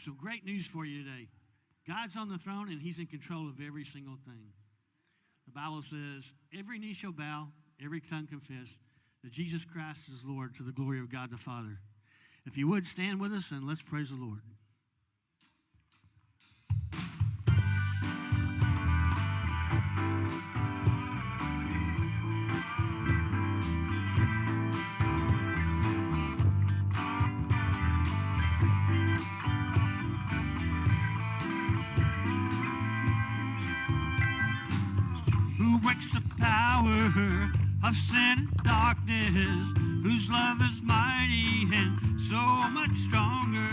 have some great news for you today. God's on the throne and He's in control of every single thing. The Bible says, every knee shall bow, every tongue confess that Jesus Christ is Lord to the glory of God the Father. If you would stand with us and let's praise the Lord. Breaks the power of sin and darkness, whose love is mighty and so much stronger.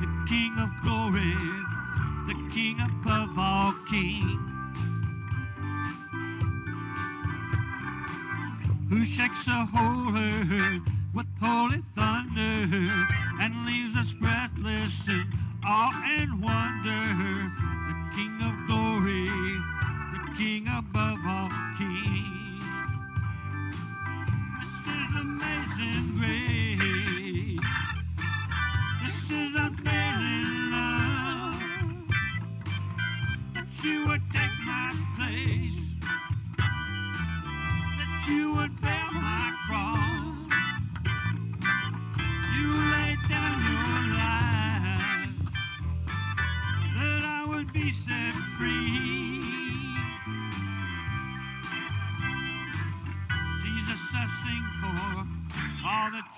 The King of glory, the King above all kings. Who shakes the whole earth with holy thunder and leaves us breathless in awe and wonder. The King of King above all kings. This is amazing grace.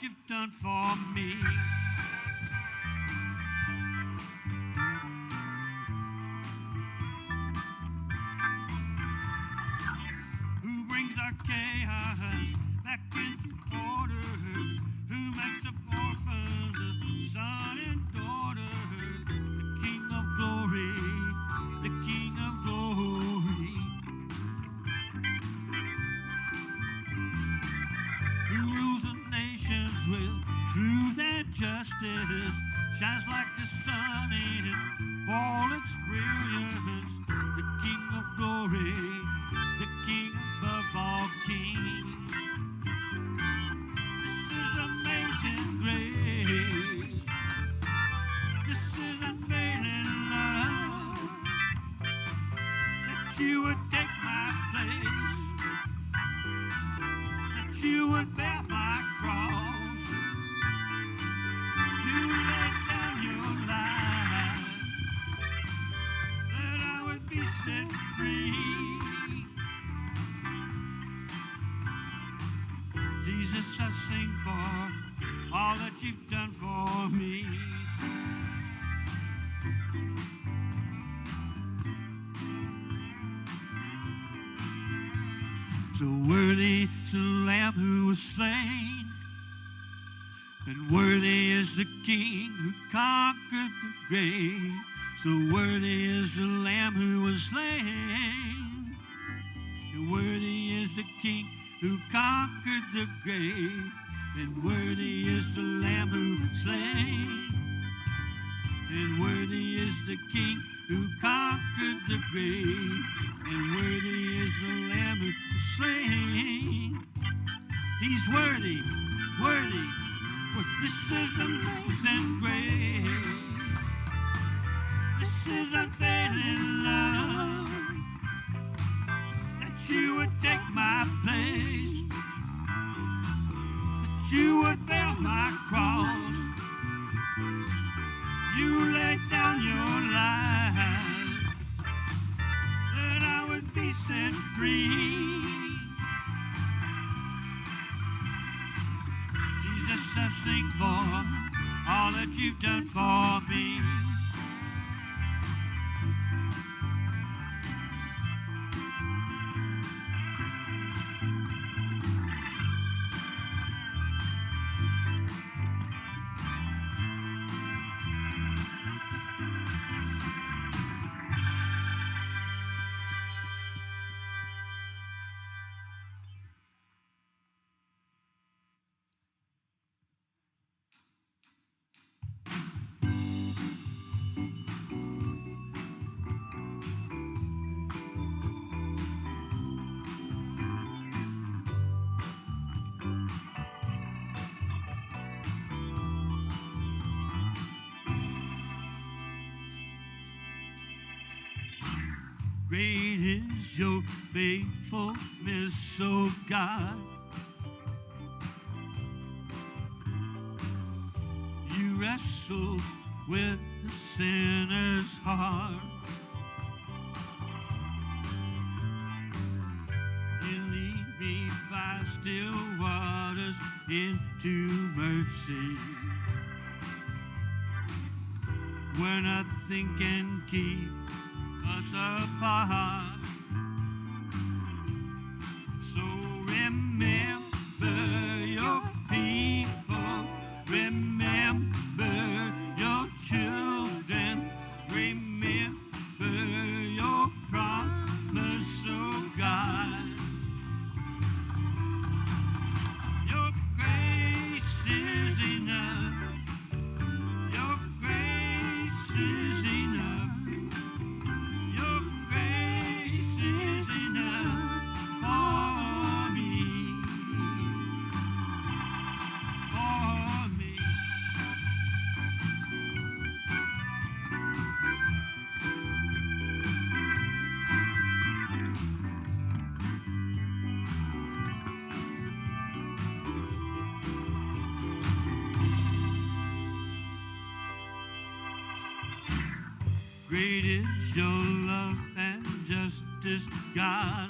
You've done for me. Grave. So worthy is the Lamb who was slain, and worthy is the King who conquered the grave, and worthy is the Lamb who was slain. And worthy is the King who conquered the grave, and worthy is the Lamb who was slain. He's worthy, worthy. This is amazing grace. This is unfailing love. That you would take my place. That you would bear my cross. You laid down your life that I would be set free. Jesus, I sing for all that you've done for me. Faithfulness, O God. You wrestle with the sinner's heart. You lead me by still waters into mercy. Where nothing can keep us apart. Your love and justice, God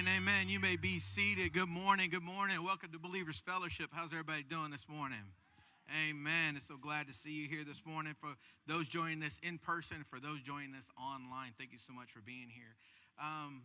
and amen. You may be seated. Good morning. Good morning. Welcome to Believers Fellowship. How's everybody doing this morning? Amen. It's so glad to see you here this morning. For those joining us in person, for those joining us online, thank you so much for being here. Um,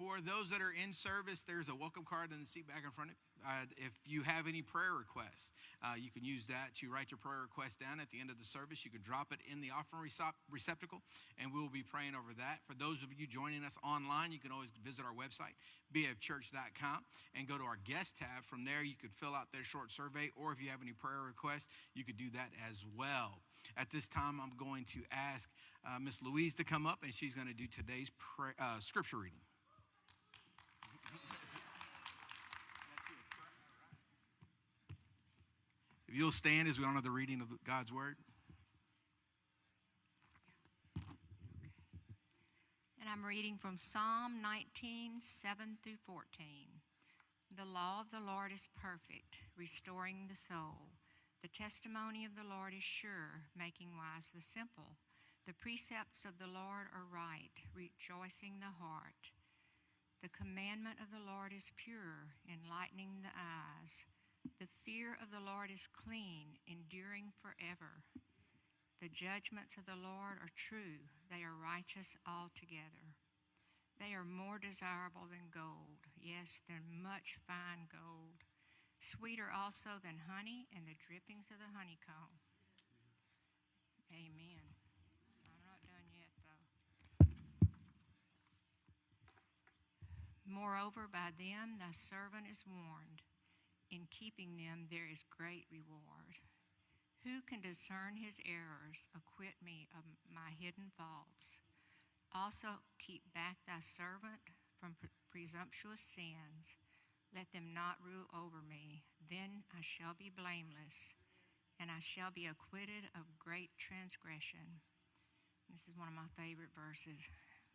for those that are in service, there's a welcome card in the seat back in front of you. Uh, if you have any prayer requests, uh, you can use that to write your prayer request down at the end of the service. You can drop it in the offering receptacle, and we'll be praying over that. For those of you joining us online, you can always visit our website, bfchurch.com, and go to our guest tab. From there, you could fill out their short survey, or if you have any prayer requests, you could do that as well. At this time, I'm going to ask uh, Miss Louise to come up, and she's going to do today's uh, scripture reading. If you'll stand as we honor the reading of God's word. And I'm reading from Psalm 19, 7 through 14. The law of the Lord is perfect, restoring the soul. The testimony of the Lord is sure, making wise the simple. The precepts of the Lord are right, rejoicing the heart. The commandment of the Lord is pure, enlightening the eyes. The fear of the Lord is clean, enduring forever. The judgments of the Lord are true, they are righteous altogether. They are more desirable than gold, yes, than much fine gold, sweeter also than honey and the drippings of the honeycomb. Amen. I'm not done yet, though. Moreover, by them thy servant is warned. In keeping them, there is great reward. Who can discern his errors? Acquit me of my hidden faults. Also, keep back thy servant from pre- presumptuous sins. Let them not rule over me. Then I shall be blameless, and I shall be acquitted of great transgression. This is one of my favorite verses.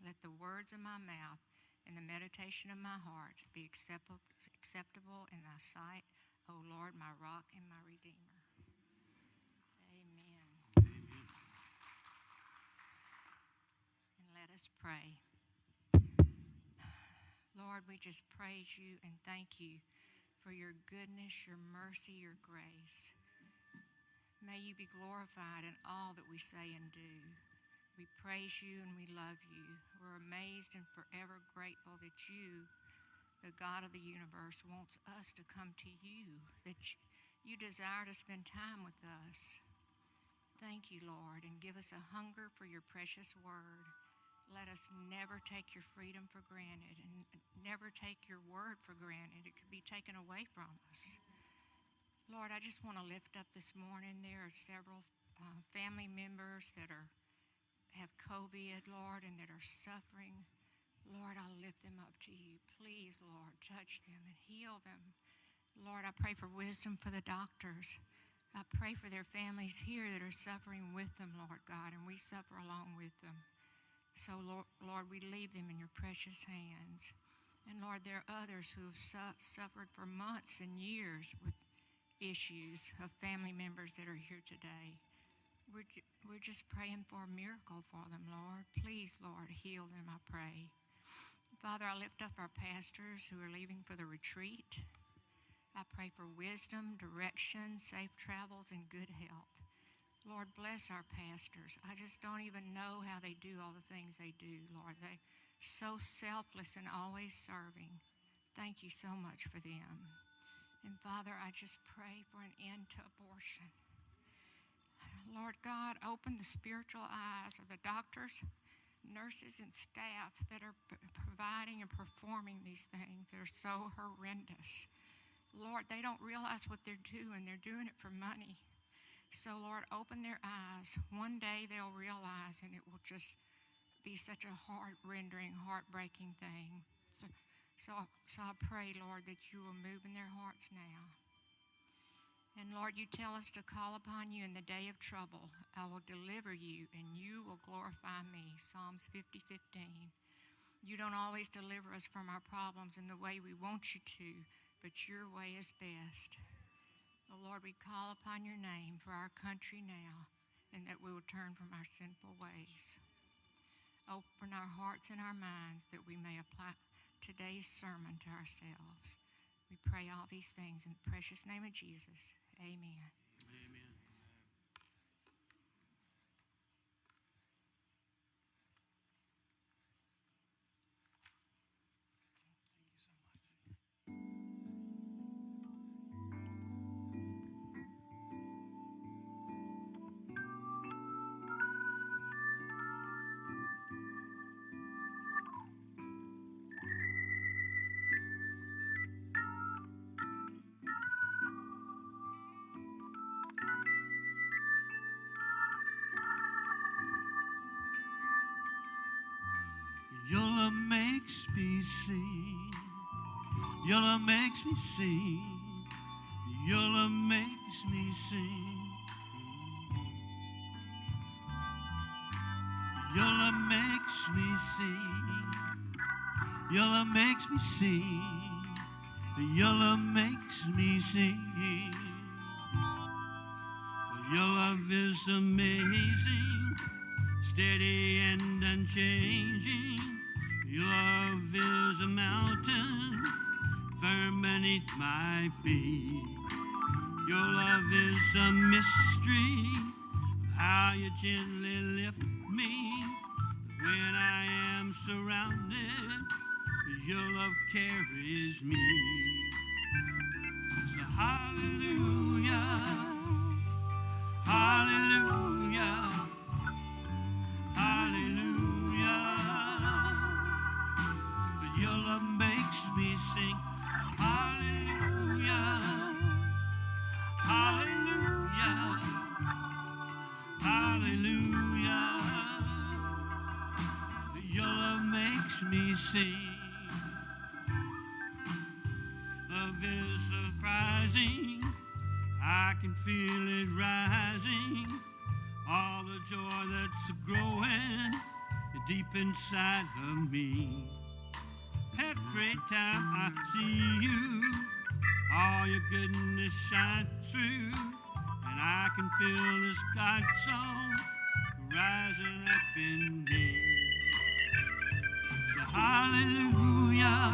Let the words of my mouth and the meditation of my heart be acceptable, acceptable in thy sight, O Lord, my rock and my redeemer. Amen. And let us pray. Lord, we just praise you and thank you for your goodness, your mercy, your grace. May you be glorified in all that we say and do. We praise you and we love you. We're amazed and forever grateful that you, the God of the universe, wants us to come to you, that you desire to spend time with us. Thank you, Lord, and give us a hunger for your precious word. Let us never take your freedom for granted and never take your word for granted. It could be taken away from us. Lord, I just want to lift up this morning. There are several uh, family members that are have COVID, Lord, and that are suffering. Lord, I'll lift them up to you. Please, Lord, touch them and heal them. Lord, I pray for wisdom for the doctors. I pray for their families here that are suffering with them, Lord God, and we suffer along with them. So, Lord, Lord we leave them in your precious hands. And Lord, there are others who have su- suffered for months and years with issues of family members that are here today. We're, ju- we're just praying for a miracle for them, Lord. Please, Lord, heal them, I pray. Father, I lift up our pastors who are leaving for the retreat. I pray for wisdom, direction, safe travels, and good health. Lord, bless our pastors. I just don't even know how they do all the things they do, Lord. They're so selfless and always serving. Thank you so much for them. And Father, I just pray for an end to abortion. Lord God, open the spiritual eyes of the doctors, nurses, and staff that are providing and performing these things that are so horrendous. Lord, they don't realize what they're doing, they're doing it for money. So, Lord, open their eyes. One day they'll realize, and it will just be such a heart rendering, heartbreaking thing. So, so, so I pray, Lord, that you will move in their hearts now. And Lord, you tell us to call upon you in the day of trouble. I will deliver you, and you will glorify me. Psalms 50 15. You don't always deliver us from our problems in the way we want you to, but your way is best. Oh, Lord, we call upon your name for our country now, and that we will turn from our sinful ways. Open our hearts and our minds that we may apply today's sermon to ourselves. We pray all these things in the precious name of Jesus. Amen. Love makes me sing. Your love makes me sing. Your love makes me sing. Your love makes me sing. Your love makes me sing. Your love is amazing, steady and unchanging. Your love is a mountain beneath my feet. Your love is a mystery of how you gently lift me when I am surrounded. Your love carries me. So hallelujah, hallelujah. Sing. Love is surprising. I can feel it rising. All the joy that's growing deep inside of me. Every time I see you, all your goodness shines through, and I can feel this God song rising up in hallelujah,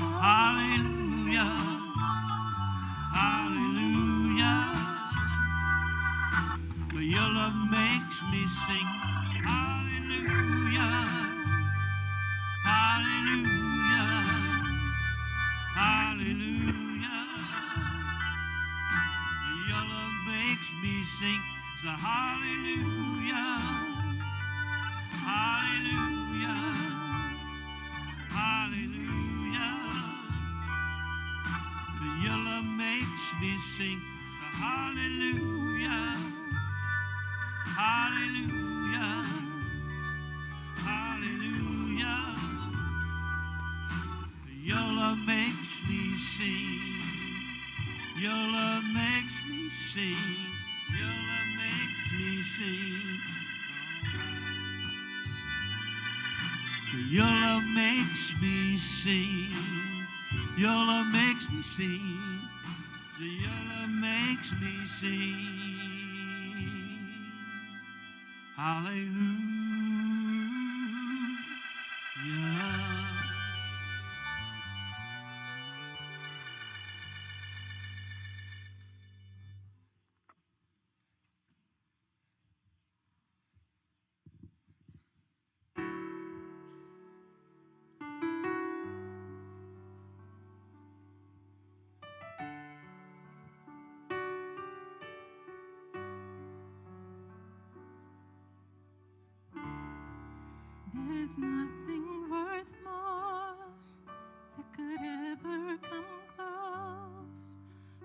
hallelujah, hallelujah. Your love makes me sing, hallelujah, hallelujah, hallelujah. Your love makes me sing, so hallelujah, Your love makes me sing. Your love makes me sing. Your love makes me sing. Your love makes me sing. Your love makes me sing. Hallelujah. There's nothing worth more that could ever come close.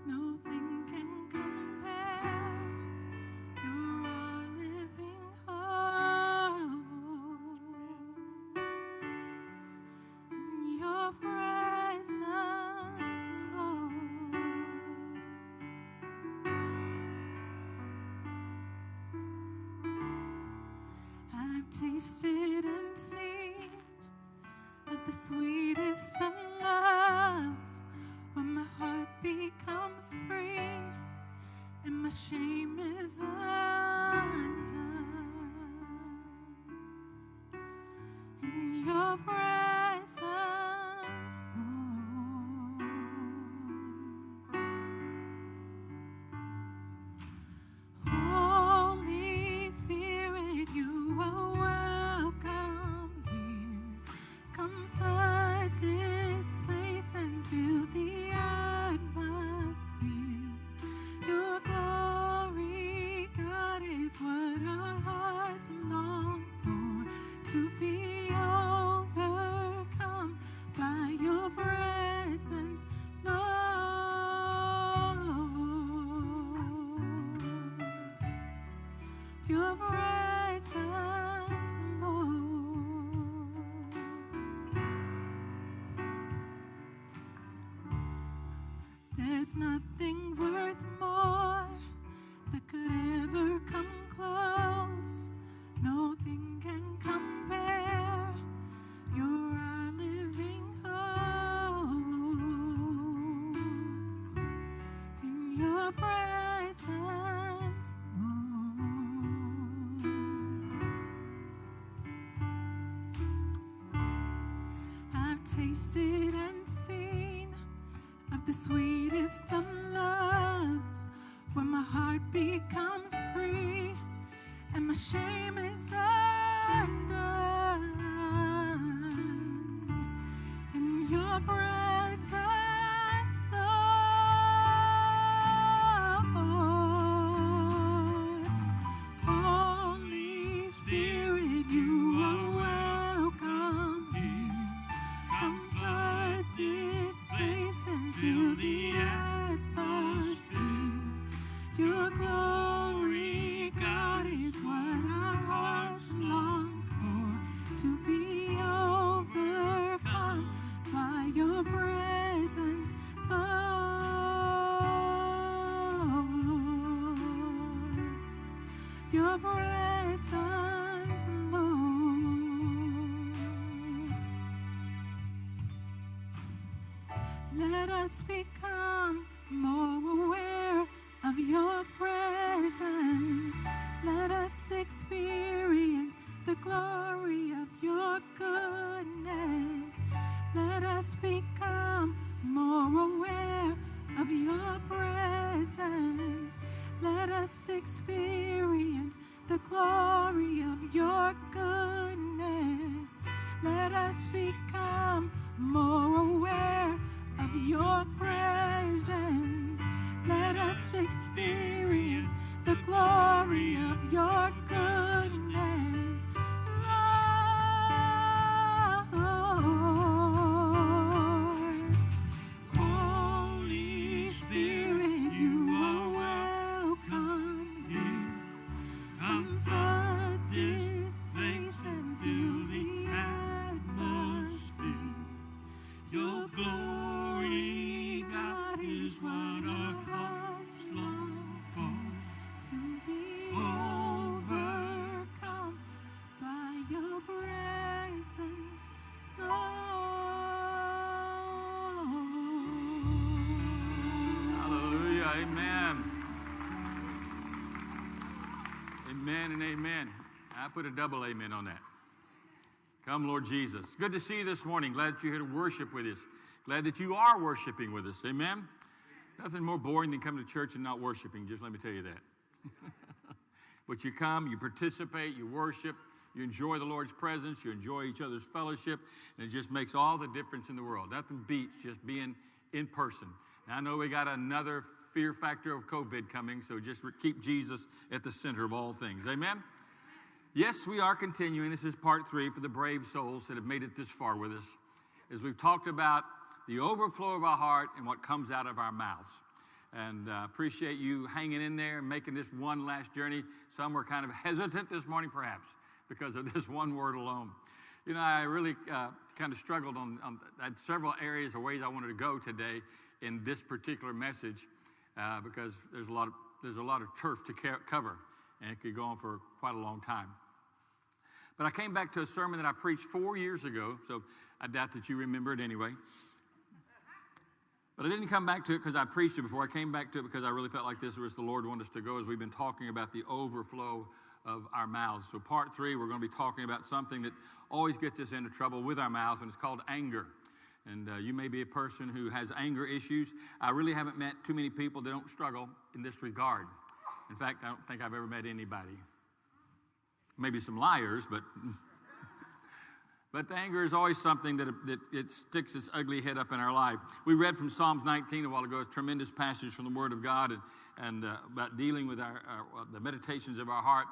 Nothing can compare. You're our living hope. In your presence, Lord. I've tasted the sweetest of loves when my heart becomes free and my shame is undone. Tasted and seen of the sweetest of loves when my heart becomes free and my shame is undone. Put a double amen on that. Come, Lord Jesus. Good to see you this morning. Glad that you're here to worship with us. Glad that you are worshiping with us. Amen. Nothing more boring than coming to church and not worshiping, just let me tell you that. but you come, you participate, you worship, you enjoy the Lord's presence, you enjoy each other's fellowship, and it just makes all the difference in the world. Nothing beats just being in person. Now, I know we got another fear factor of COVID coming, so just keep Jesus at the center of all things. Amen? Yes, we are continuing. This is part three for the brave souls that have made it this far with us. As we've talked about the overflow of our heart and what comes out of our mouths. And uh, appreciate you hanging in there and making this one last journey. Some were kind of hesitant this morning, perhaps, because of this one word alone. You know, I really uh, kind of struggled on, on several areas or ways I wanted to go today in this particular message uh, because there's a lot of there's a lot of turf to cover, and it could go on for quite a long time. But I came back to a sermon that I preached four years ago, so I doubt that you remember it anyway. But I didn't come back to it because I preached it before. I came back to it because I really felt like this was the Lord wanted us to go as we've been talking about the overflow of our mouths. So, part three, we're going to be talking about something that always gets us into trouble with our mouths, and it's called anger. And uh, you may be a person who has anger issues. I really haven't met too many people that don't struggle in this regard. In fact, I don't think I've ever met anybody. Maybe some liars, but But the anger is always something that, that it sticks its ugly head up in our life. We read from Psalms 19 a while ago, a tremendous passage from the Word of God and, and uh, about dealing with our, our, the meditations of our heart.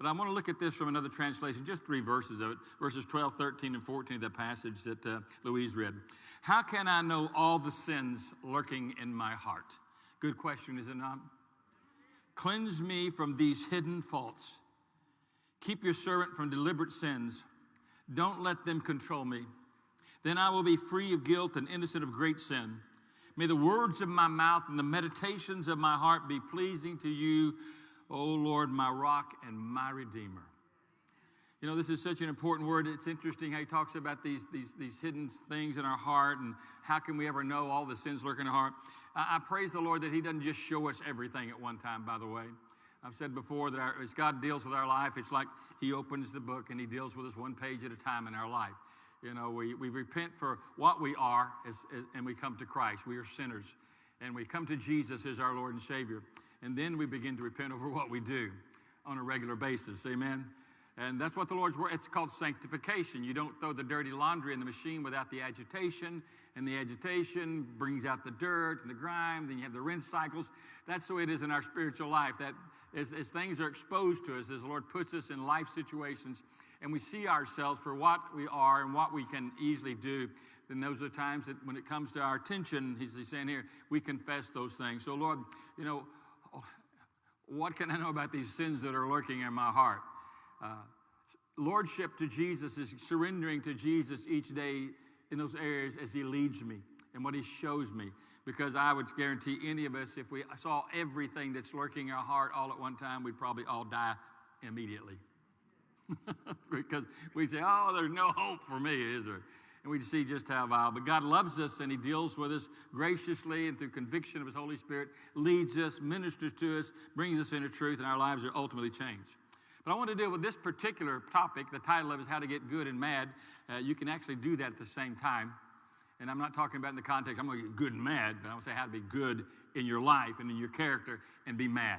But I want to look at this from another translation, just three verses of it, verses 12, 13, and 14 of that passage that uh, Louise read. How can I know all the sins lurking in my heart? Good question, is it not? Cleanse me from these hidden faults. Keep your servant from deliberate sins. Don't let them control me. Then I will be free of guilt and innocent of great sin. May the words of my mouth and the meditations of my heart be pleasing to you, O Lord, my rock and my redeemer. You know, this is such an important word. It's interesting how he talks about these, these, these hidden things in our heart and how can we ever know all the sins lurking in our heart. I, I praise the Lord that he doesn't just show us everything at one time, by the way. I've said before that our, as God deals with our life, it's like He opens the book and He deals with us one page at a time in our life. You know, we, we repent for what we are as, as, and we come to Christ. We are sinners. And we come to Jesus as our Lord and Savior. And then we begin to repent over what we do on a regular basis. Amen. And that's what the Lord's word, it's called sanctification. You don't throw the dirty laundry in the machine without the agitation, and the agitation brings out the dirt and the grime, then you have the rinse cycles. That's the way it is in our spiritual life. That as, as things are exposed to us, as the Lord puts us in life situations, and we see ourselves for what we are and what we can easily do, then those are times that when it comes to our attention, he's saying here, we confess those things. So, Lord, you know, what can I know about these sins that are lurking in my heart? Uh, lordship to Jesus is surrendering to Jesus each day in those areas as He leads me and what He shows me. Because I would guarantee any of us, if we saw everything that's lurking in our heart all at one time, we'd probably all die immediately. because we'd say, oh, there's no hope for me, is there? And we'd see just how vile. But God loves us and He deals with us graciously and through conviction of His Holy Spirit, leads us, ministers to us, brings us into truth, and our lives are ultimately changed. But I want to deal with this particular topic. The title of it is How to Get Good and Mad. Uh, you can actually do that at the same time. And I'm not talking about in the context, I'm going to get good and mad, but I want to say how to be good in your life and in your character and be mad.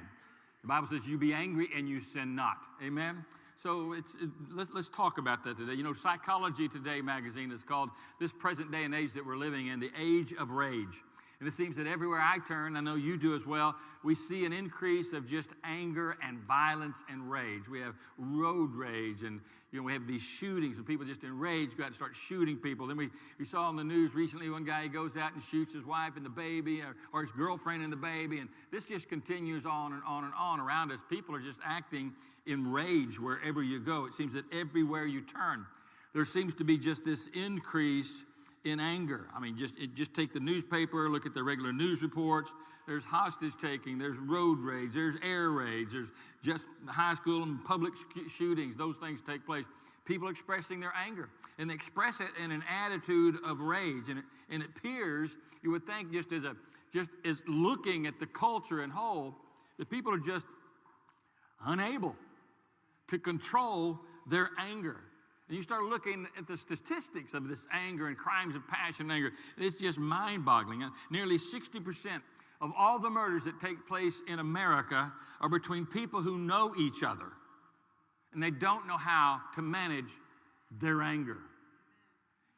The Bible says, You be angry and you sin not. Amen? So it's, it, let's, let's talk about that today. You know, Psychology Today magazine is called this present day and age that we're living in, the age of rage. And it seems that everywhere I turn, I know you do as well, we see an increase of just anger and violence and rage. We have road rage and you know, we have these shootings and people just enraged, go out and start shooting people. Then we, we saw on the news recently one guy goes out and shoots his wife and the baby or, or his girlfriend and the baby. And this just continues on and on and on around us. People are just acting in rage wherever you go. It seems that everywhere you turn, there seems to be just this increase in anger. I mean, just, just take the newspaper, look at the regular news reports. There's hostage taking, there's road raids, there's air raids, there's just high school and public sh- shootings. Those things take place. People expressing their anger, and they express it in an attitude of rage. And it, and it appears, you would think, just as a just as looking at the culture in whole, that people are just unable to control their anger. And you start looking at the statistics of this anger and crimes of passion and anger, it's just mind boggling. Uh, nearly 60% of all the murders that take place in America are between people who know each other and they don't know how to manage their anger.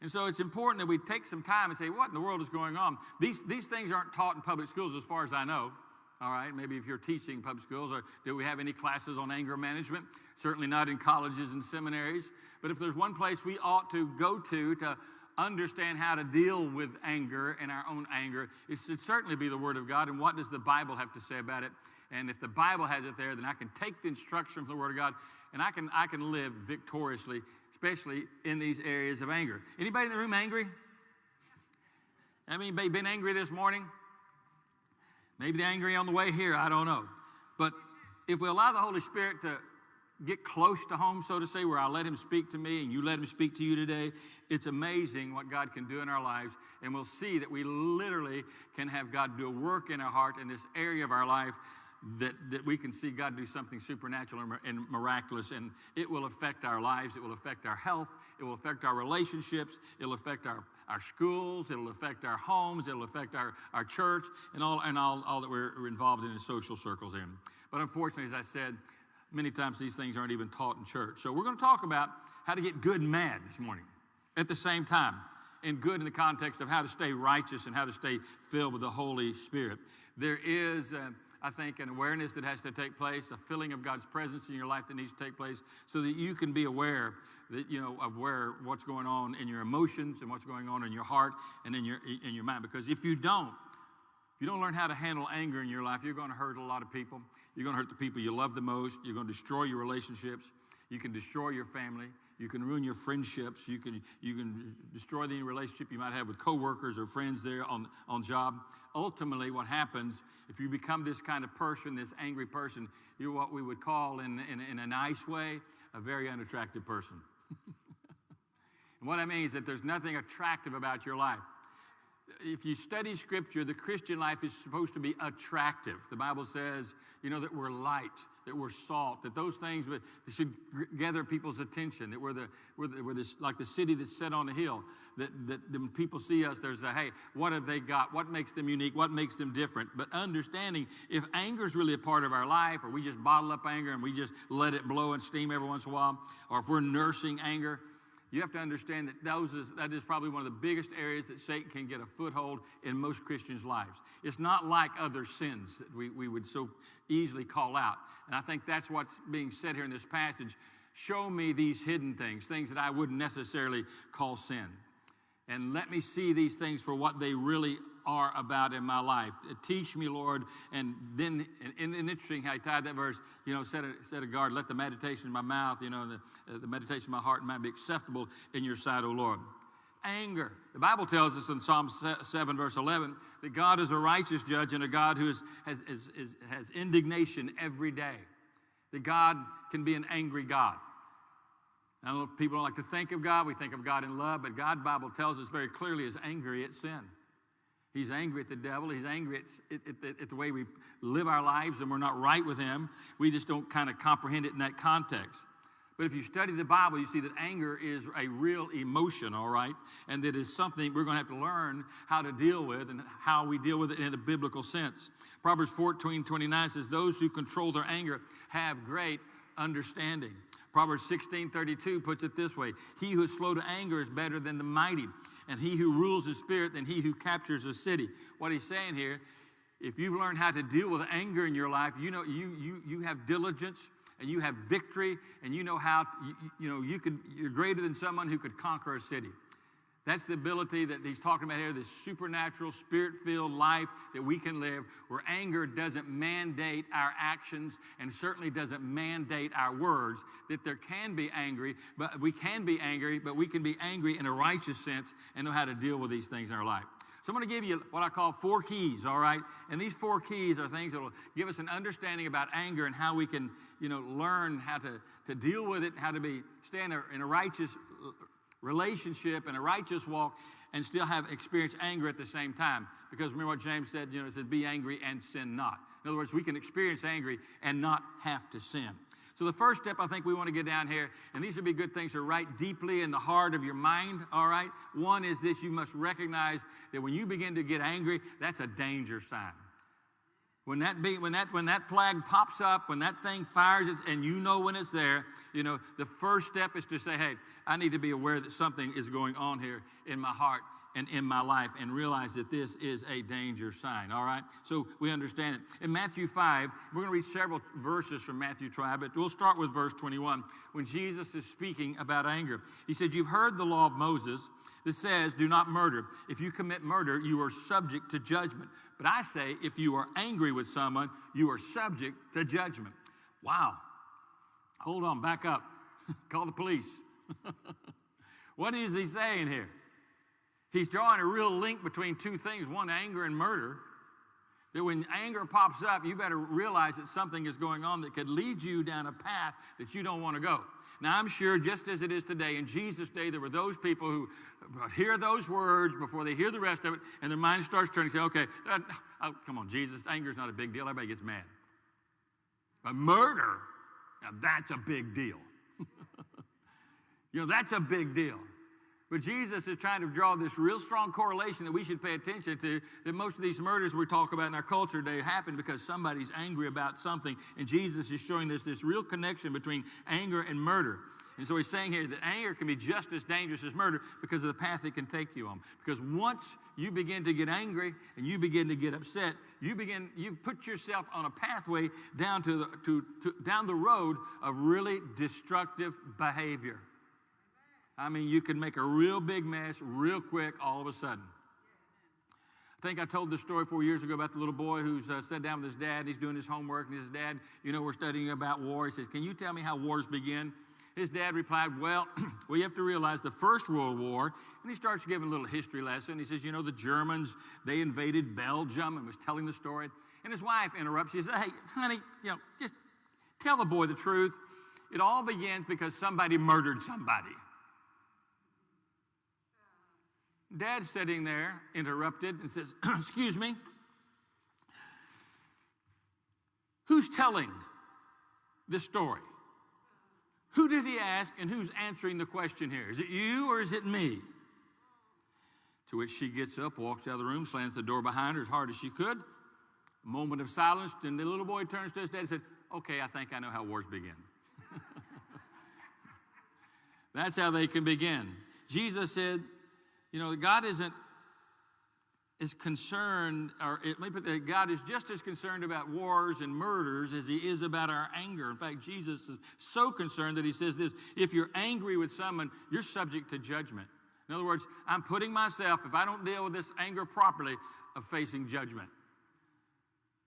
And so it's important that we take some time and say, what in the world is going on? These, these things aren't taught in public schools as far as I know. All right, maybe if you're teaching public schools, or do we have any classes on anger management? Certainly not in colleges and seminaries. But if there's one place we ought to go to to understand how to deal with anger and our own anger, it should certainly be the Word of God. And what does the Bible have to say about it? And if the Bible has it there, then I can take the instruction from the Word of God and I can, I can live victoriously, especially in these areas of anger. Anybody in the room angry? I mean, been angry this morning? Maybe they're angry on the way here, I don't know. But if we allow the Holy Spirit to get close to home, so to say, where I let Him speak to me and you let Him speak to you today, it's amazing what God can do in our lives. And we'll see that we literally can have God do a work in our heart in this area of our life that, that we can see God do something supernatural and miraculous, and it will affect our lives, it will affect our health, it will affect our relationships, it'll affect our, our schools, it'll affect our homes, it'll affect our, our church, and all, and all, all that we're involved in in social circles in. But unfortunately, as I said, many times these things aren't even taught in church. So we're going to talk about how to get good and mad this morning at the same time. And good in the context of how to stay righteous and how to stay filled with the Holy Spirit. There is, uh, I think, an awareness that has to take place, a feeling of God's presence in your life that needs to take place so that you can be aware that, you know, of where what's going on in your emotions and what's going on in your heart and in your, in your mind. Because if you don't, if you don't learn how to handle anger in your life, you're going to hurt a lot of people. You're going to hurt the people you love the most. You're going to destroy your relationships. You can destroy your family. You can ruin your friendships. You can, you can destroy any relationship you might have with coworkers or friends there on, on job. Ultimately, what happens if you become this kind of person, this angry person, you're what we would call, in, in, in a nice way, a very unattractive person. and what I mean is that there's nothing attractive about your life if you study scripture, the Christian life is supposed to be attractive. The Bible says, you know, that we're light, that we're salt, that those things should gather people's attention, that we're, the, we're, the, we're this, like the city that's set on a hill, that, that when people see us, there's a, hey, what have they got? What makes them unique? What makes them different? But understanding if anger is really a part of our life, or we just bottle up anger and we just let it blow and steam every once in a while, or if we're nursing anger, you have to understand that those is, that is probably one of the biggest areas that Satan can get a foothold in most Christians' lives. It's not like other sins that we, we would so easily call out. And I think that's what's being said here in this passage. Show me these hidden things, things that I wouldn't necessarily call sin. And let me see these things for what they really are about in my life. Teach me, Lord. And then, and, and interesting how he tied that verse, you know, set a, set a guard, let the meditation of my mouth, you know, the, uh, the meditation of my heart might be acceptable in your sight, O Lord. Anger. The Bible tells us in Psalm 7, verse 11, that God is a righteous judge and a God who is, has, is, is, has indignation every day that God can be an angry God. I know people don't like to think of God. We think of God in love, but God Bible tells us very clearly is angry at sin. He's angry at the devil. He's angry at, at, at, at the way we live our lives and we're not right with him. We just don't kind of comprehend it in that context. But if you study the Bible, you see that anger is a real emotion, all right? And that is something we're going to have to learn how to deal with and how we deal with it in a biblical sense. Proverbs 14 29 says, Those who control their anger have great understanding. Proverbs 16 32 puts it this way He who is slow to anger is better than the mighty, and he who rules his spirit than he who captures a city. What he's saying here, if you've learned how to deal with anger in your life, you know you, you, you have diligence and you have victory and you know how you, you know you could you're greater than someone who could conquer a city that's the ability that he's talking about here this supernatural spirit-filled life that we can live where anger doesn't mandate our actions and certainly doesn't mandate our words that there can be angry but we can be angry but we can be angry in a righteous sense and know how to deal with these things in our life so I'm going to give you what I call four keys, all right? And these four keys are things that will give us an understanding about anger and how we can, you know, learn how to, to deal with it, how to be stand in a righteous relationship and a righteous walk and still have experience anger at the same time. Because remember what James said, you know, it said, be angry and sin not. In other words, we can experience angry and not have to sin. So, the first step I think we want to get down here, and these would be good things to write deeply in the heart of your mind, all right? One is this you must recognize that when you begin to get angry, that's a danger sign. When that, be, when, that, when that flag pops up, when that thing fires, and you know when it's there, you know, the first step is to say, hey, I need to be aware that something is going on here in my heart and in my life and realize that this is a danger sign, all right? So we understand it. In Matthew 5, we're going to read several verses from Matthew 5, but we'll start with verse 21 when Jesus is speaking about anger. He said, You've heard the law of Moses that says, Do not murder. If you commit murder, you are subject to judgment. But I say, if you are angry with someone, you are subject to judgment. Wow. Hold on, back up. Call the police. what is he saying here? He's drawing a real link between two things one, anger and murder. That when anger pops up, you better realize that something is going on that could lead you down a path that you don't want to go. Now, I'm sure just as it is today, in Jesus' day, there were those people who hear those words before they hear the rest of it, and their mind starts turning. and Say, okay, uh, oh, come on, Jesus, anger is not a big deal. Everybody gets mad. But murder, now that's a big deal. you know, that's a big deal. But Jesus is trying to draw this real strong correlation that we should pay attention to. That most of these murders we talk about in our culture today happen because somebody's angry about something. And Jesus is showing us this real connection between anger and murder. And so he's saying here that anger can be just as dangerous as murder because of the path it can take you on. Because once you begin to get angry and you begin to get upset, you begin, you've put yourself on a pathway down to, the, to, to down the road of really destructive behavior. I mean, you can make a real big mess real quick all of a sudden. I think I told this story four years ago about the little boy who's uh, sat down with his dad. He's doing his homework, and his dad, you know, we're studying about war. He says, Can you tell me how wars begin? His dad replied, Well, we have to realize the First World War. And he starts giving a little history lesson. He says, You know, the Germans, they invaded Belgium and was telling the story. And his wife interrupts. She says, Hey, honey, you know, just tell the boy the truth. It all begins because somebody murdered somebody. Dad sitting there interrupted and says, Excuse me, who's telling this story? Who did he ask and who's answering the question here? Is it you or is it me? To which she gets up, walks out of the room, slams the door behind her as hard as she could. A moment of silence, and the little boy turns to his dad and said, Okay, I think I know how wars begin. That's how they can begin. Jesus said, you know, God isn't is concerned, or let me put that God is just as concerned about wars and murders as he is about our anger. In fact, Jesus is so concerned that he says this if you're angry with someone, you're subject to judgment. In other words, I'm putting myself, if I don't deal with this anger properly, of facing judgment.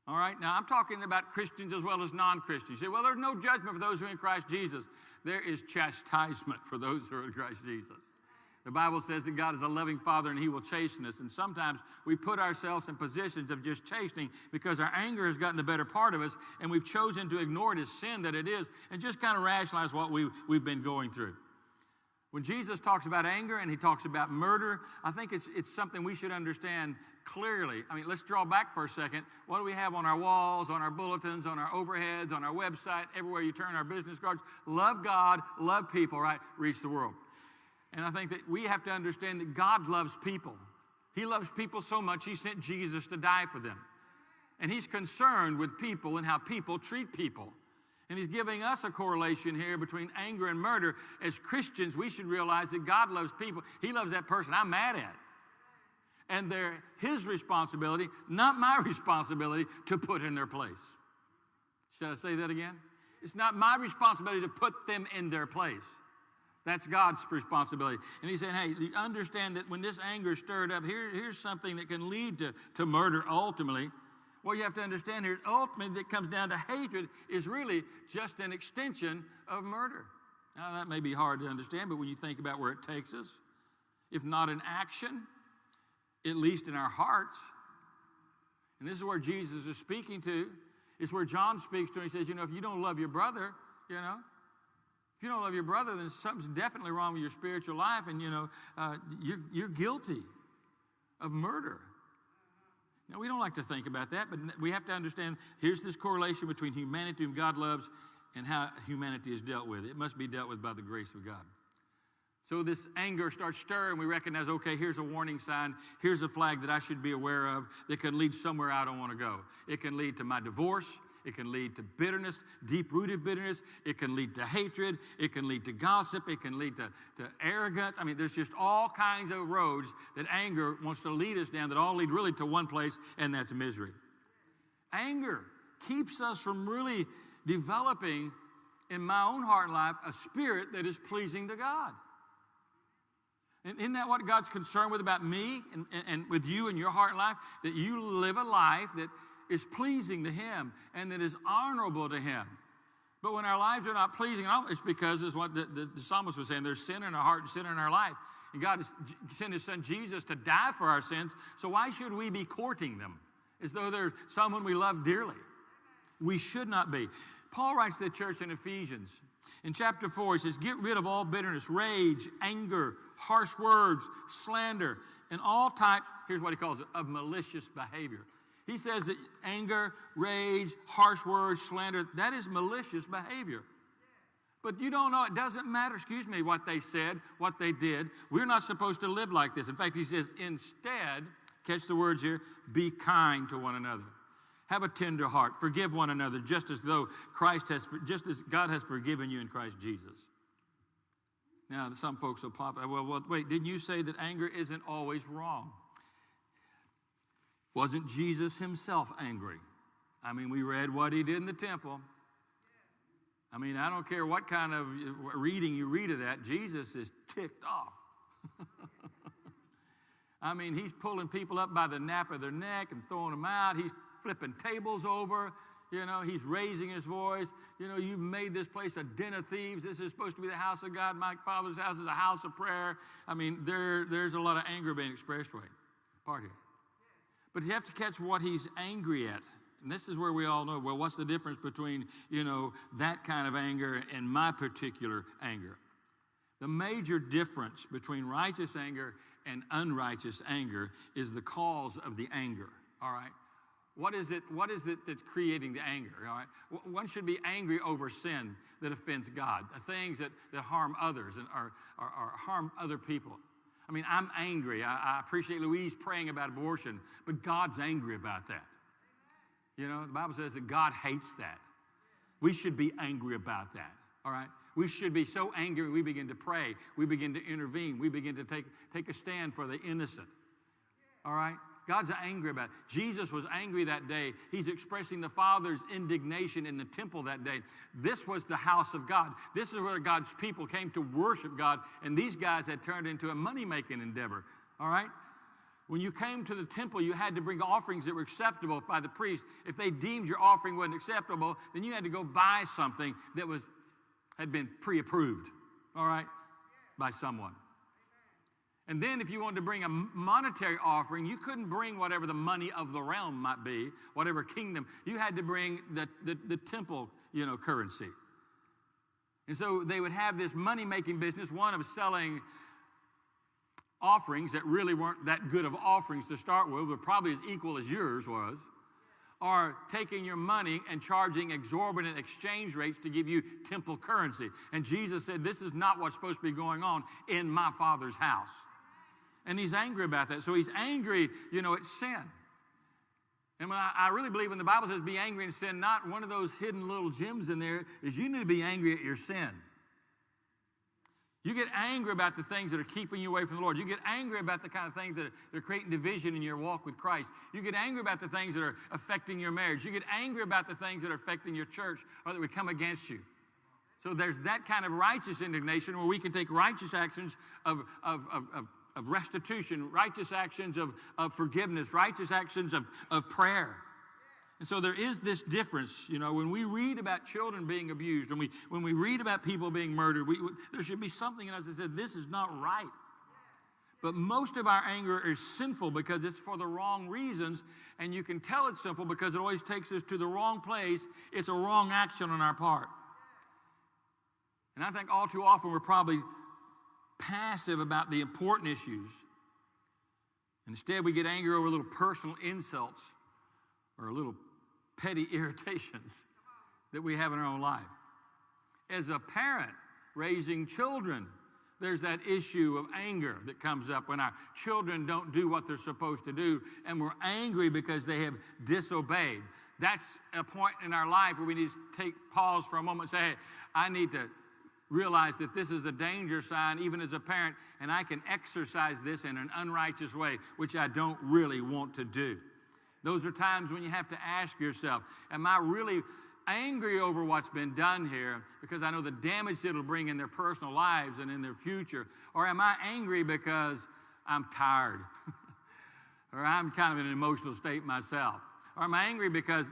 All right, now I'm talking about Christians as well as non Christians. You say, well, there's no judgment for those who are in Christ Jesus. There is chastisement for those who are in Christ Jesus. The Bible says that God is a loving Father and He will chasten us. And sometimes we put ourselves in positions of just chastening because our anger has gotten the better part of us and we've chosen to ignore it as sin that it is and just kind of rationalize what we, we've been going through. When Jesus talks about anger and he talks about murder, I think it's, it's something we should understand clearly. I mean, let's draw back for a second. What do we have on our walls, on our bulletins, on our overheads, on our website, everywhere you turn our business cards? Love God, love people, right? Reach the world. And I think that we have to understand that God loves people. He loves people so much, He sent Jesus to die for them. And He's concerned with people and how people treat people. And He's giving us a correlation here between anger and murder. As Christians, we should realize that God loves people. He loves that person I'm mad at. And they're His responsibility, not my responsibility, to put in their place. Should I say that again? It's not my responsibility to put them in their place. That's God's responsibility. And he's saying, hey, understand that when this anger is stirred up, here, here's something that can lead to, to murder ultimately. What you have to understand here, ultimately, that comes down to hatred, is really just an extension of murder. Now, that may be hard to understand, but when you think about where it takes us, if not in action, at least in our hearts, and this is where Jesus is speaking to, it's where John speaks to. He says, you know, if you don't love your brother, you know, if you don't love your brother, then something's definitely wrong with your spiritual life, and you know uh, you're, you're guilty of murder. Now we don't like to think about that, but we have to understand. Here's this correlation between humanity whom God loves and how humanity is dealt with. It must be dealt with by the grace of God. So this anger starts stirring. We recognize, okay, here's a warning sign. Here's a flag that I should be aware of that can lead somewhere I don't want to go. It can lead to my divorce. It can lead to bitterness, deep rooted bitterness. It can lead to hatred. It can lead to gossip. It can lead to, to arrogance. I mean, there's just all kinds of roads that anger wants to lead us down that all lead really to one place, and that's misery. Anger keeps us from really developing in my own heart and life a spirit that is pleasing to God. And isn't that what God's concerned with about me and, and, and with you and your heart and life? That you live a life that is pleasing to Him and that is honorable to Him. But when our lives are not pleasing, it's because, is what the, the, the, psalmist was saying, there's sin in our heart and sin in our life. And God has sent His Son Jesus to die for our sins, so why should we be courting them as though they're someone we love dearly? We should not be. Paul writes to the church in Ephesians. In chapter 4, he says, Get rid of all bitterness, rage, anger, harsh words, slander, and all types, here's what he calls it, of malicious behavior. He says that anger, rage, harsh words, slander, that is malicious behavior. But you don't know, it doesn't matter, excuse me, what they said, what they did. We're not supposed to live like this. In fact, he says, instead, catch the words here, be kind to one another. Have a tender heart. Forgive one another, just as though Christ has, just as God has forgiven you in Christ Jesus. Now, some folks will pop, well, well, wait, didn't you say that anger isn't always wrong? Wasn't Jesus himself angry? I mean, we read what he did in the temple. I mean, I don't care what kind of reading you read of that, Jesus is ticked off. I mean, he's pulling people up by the nape of their neck and throwing them out. He's flipping tables over. You know, he's raising his voice. You know, you've made this place a den of thieves. This is supposed to be the house of God. My father's house is a house of prayer. I mean, there, there's a lot of anger being expressed right part here. But you have to catch what he's angry at. And this is where we all know well, what's the difference between, you know, that kind of anger and my particular anger? The major difference between righteous anger and unrighteous anger is the cause of the anger, all right? What is it, what is it that's creating the anger? All right? One should be angry over sin that offends God, the things that, that harm others and are, are, are harm other people. I mean, I'm angry. I, I appreciate Louise praying about abortion, but God's angry about that. You know, the Bible says that God hates that. We should be angry about that. All right? We should be so angry we begin to pray. We begin to intervene. We begin to take, take a stand for the innocent. All right? God's angry about it. Jesus was angry that day. He's expressing the Father's indignation in the temple that day. This was the house of God. This is where God's people came to worship God, and these guys had turned into a money making endeavor. All right? When you came to the temple, you had to bring offerings that were acceptable by the priest. If they deemed your offering wasn't acceptable, then you had to go buy something that was had been pre-approved, all right, by someone. And then, if you wanted to bring a monetary offering, you couldn't bring whatever the money of the realm might be, whatever kingdom. You had to bring the, the, the temple, you know, currency. And so they would have this money making business, one of selling offerings that really weren't that good of offerings to start with, but probably as equal as yours was, or taking your money and charging exorbitant exchange rates to give you temple currency. And Jesus said, This is not what's supposed to be going on in my Father's house. And he's angry about that. So he's angry, you know, at sin. And I, I really believe when the Bible says be angry and sin, not one of those hidden little gems in there is you need to be angry at your sin. You get angry about the things that are keeping you away from the Lord. You get angry about the kind of things that are, that are, creating division in your walk with Christ. You get angry about the things that are affecting your marriage. You get angry about the things that are affecting your church or that would come against you. So there's that kind of righteous indignation where we can take righteous actions of, of, of, of, of restitution, righteous actions of, of forgiveness, righteous actions of, of prayer. And so there is this difference, you know, when we read about children being abused, when we, when we read about people being murdered, we, there should be something in us that says, this is not right. But most of our anger is sinful because it's for the wrong reasons, and you can tell it's sinful because it always takes us to the wrong place. It's a wrong action on our part. And I think all too often we're probably passive about the important issues. Instead, we get angry over little personal insults or little petty irritations that we have in our own life. As a parent raising children, there's that issue of anger that comes up when our children don't do what they're supposed to do, and we're angry because they have disobeyed. That's a point in our life where we need to take pause for a moment and say, hey, I need to realize that this is a danger sign, even as a parent, and I can exercise this in an unrighteous way, which I don't really want to do. Those are times when you have to ask yourself, Am I really angry over what's been done here because I know the damage it'll bring in their personal lives and in their future? Or am I angry because I'm tired? or I'm kind of in an emotional state myself? Or am I angry because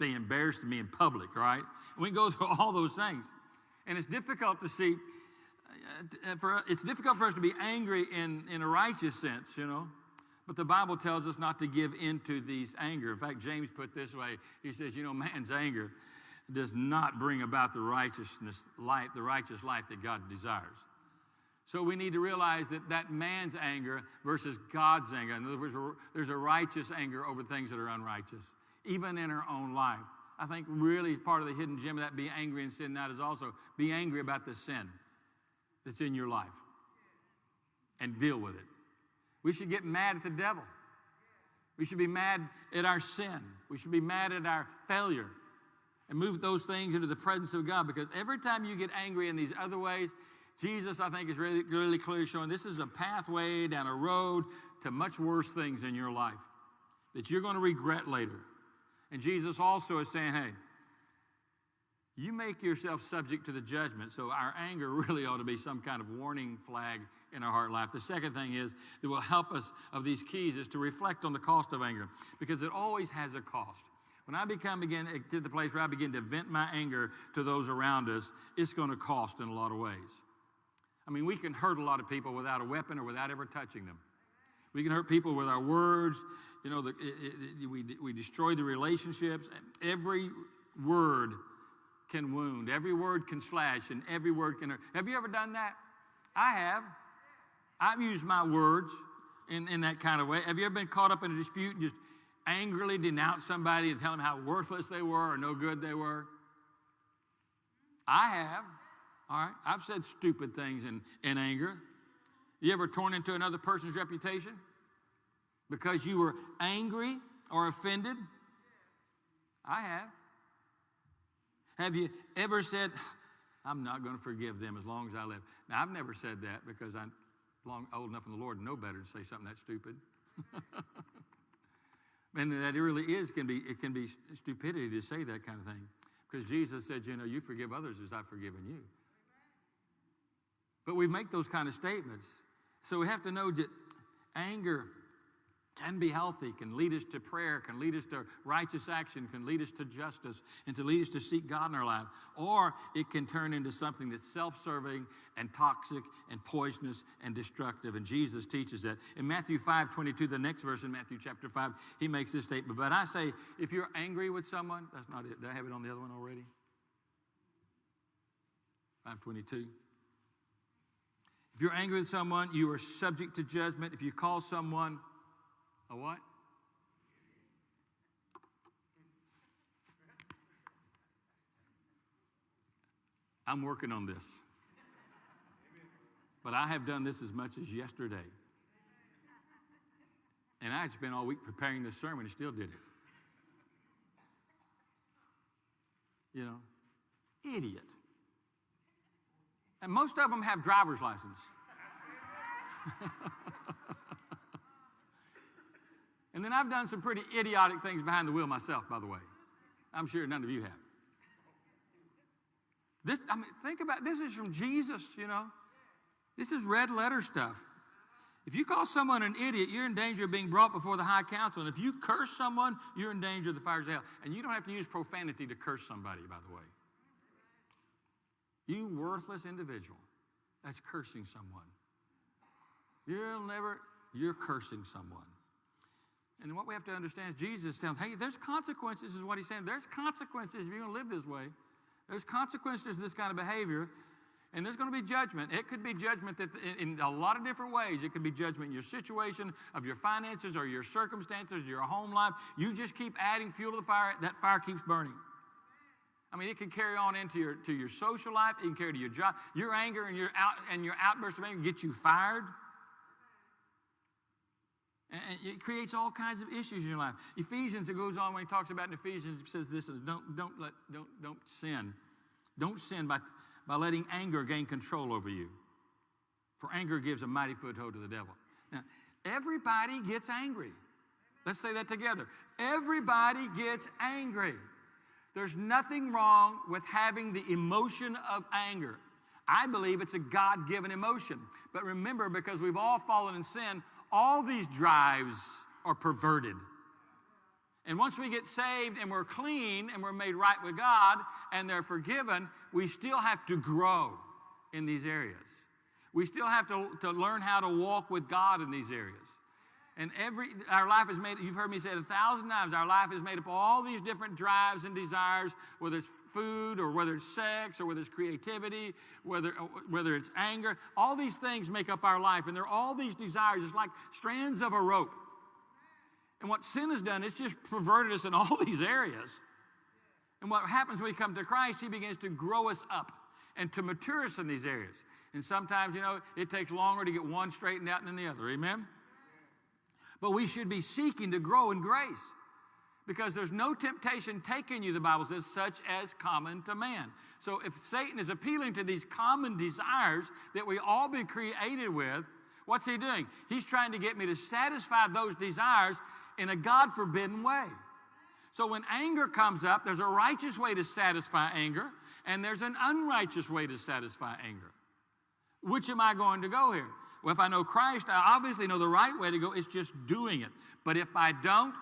they embarrassed me in public, right? we go through all those things. And it's difficult to see, uh, for, it's difficult for us to be angry in, in a righteous sense, you know. But the Bible tells us not to give into these anger. In fact, James put this way he says, You know, man's anger does not bring about the righteousness life, the righteous life that God desires. So we need to realize that that man's anger versus God's anger. In other words, there's a righteous anger over things that are unrighteous, even in our own life. I think really part of the hidden gem of that be angry and sin, that is also be angry about the sin that's in your life and deal with it. We should get mad at the devil. We should be mad at our sin. We should be mad at our failure and move those things into the presence of God because every time you get angry in these other ways, Jesus, I think, is really, really clearly showing this is a pathway down a road to much worse things in your life that you're going to regret later. And Jesus also is saying, hey, you make yourself subject to the judgment. So our anger really ought to be some kind of warning flag in our heart life. The second thing is that will help us of these keys is to reflect on the cost of anger because it always has a cost. When I become again eh, to the place where I begin to vent my anger to those around us, it's going to cost in a lot of ways. I mean, we can hurt a lot of people without a weapon or without ever touching them. We can hurt people with our words. You know, the, it, it, we, we destroy the relationships. Every word can wound, every word can slash, and every word can hurt. Have you ever done that? I have. I've used my words in, in that kind of way. Have you ever been caught up in a dispute and just angrily denounced somebody and tell them how worthless they were or no good they were? I have. All right. I've said stupid things in, in anger. You ever torn into another person's reputation because you were angry or offended? I have. Have you ever said, I'm not going to forgive them as long as I live? Now, I've never said that because I'm long, old enough in the Lord to know better to say something that stupid. and that really is, can be, it can be stupidity to say that kind of thing. Because Jesus said, you know, you forgive others as I've forgiven you. But we make those kind of statements. So we have to know that anger can be healthy, can lead us to prayer, can lead us to righteous action, can lead us to justice, and to lead us to seek God in our life. Or it can turn into something that's self serving and toxic and poisonous and destructive. And Jesus teaches that. In Matthew 5 22, the next verse in Matthew chapter 5, he makes this statement. But I say, if you're angry with someone, that's not it. Did I have it on the other one already? 522. If you're angry with someone, you are subject to judgment. If you call someone a what? I'm working on this. But I have done this as much as yesterday. And I had spent all week preparing this sermon and still did it. You know, idiot. And most of them have driver's license. and then I've done some pretty idiotic things behind the wheel myself, by the way. I'm sure none of you have. This, I mean, think about this is from Jesus, you know. This is red letter stuff. If you call someone an idiot, you're in danger of being brought before the high council. And if you curse someone, you're in danger of the fires of hell. And you don't have to use profanity to curse somebody, by the way. You worthless individual that's cursing someone. You'll never, you're cursing someone. And what we have to understand is Jesus telling, hey, there's consequences, is what he's saying. There's consequences if you're going to live this way. There's consequences to this kind of behavior. And there's going to be judgment. It could be judgment that in, in a lot of different ways. It could be judgment in your situation, of your finances, or your circumstances, your home life. You just keep adding fuel to the fire, that fire keeps burning. I mean, it can carry on into your, to your social life. It can carry to your job. Your anger and your, out, and your outburst of anger get you fired. And it creates all kinds of issues in your life. Ephesians, it goes on when he talks about in Ephesians, it says this is don't, don't, let, don't, don't sin. Don't sin by, by letting anger gain control over you. For anger gives a mighty foothold to the devil. Now, everybody gets angry. Let's say that together. Everybody gets angry. There's nothing wrong with having the emotion of anger. I believe it's a God given emotion. But remember, because we've all fallen in sin, all these drives are perverted. And once we get saved and we're clean and we're made right with God and they're forgiven, we still have to grow in these areas. We still have to, to learn how to walk with God in these areas. And every our life is made, you've heard me say it a thousand times, our life is made up of all these different drives and desires, whether it's food or whether it's sex or whether it's creativity, whether, uh, whether it's anger. All these things make up our life, and there are all these desires. It's like strands of a rope. And what sin has done, it's just perverted us in all these areas. And what happens when we come to Christ, He begins to grow us up and to mature us in these areas. And sometimes, you know, it takes longer to get one straightened out than the other. Amen? But we should be seeking to grow in grace because there's no temptation taking you, the Bible says, such as common to man. So if Satan is appealing to these common desires that we all be created with, what's he doing? He's trying to get me to satisfy those desires in a God forbidden way. So when anger comes up, there's a righteous way to satisfy anger, and there's an unrighteous way to satisfy anger. Which am I going to go here? Well, if I know Christ, I obviously know the right way to go. It's just doing it. But if I don't,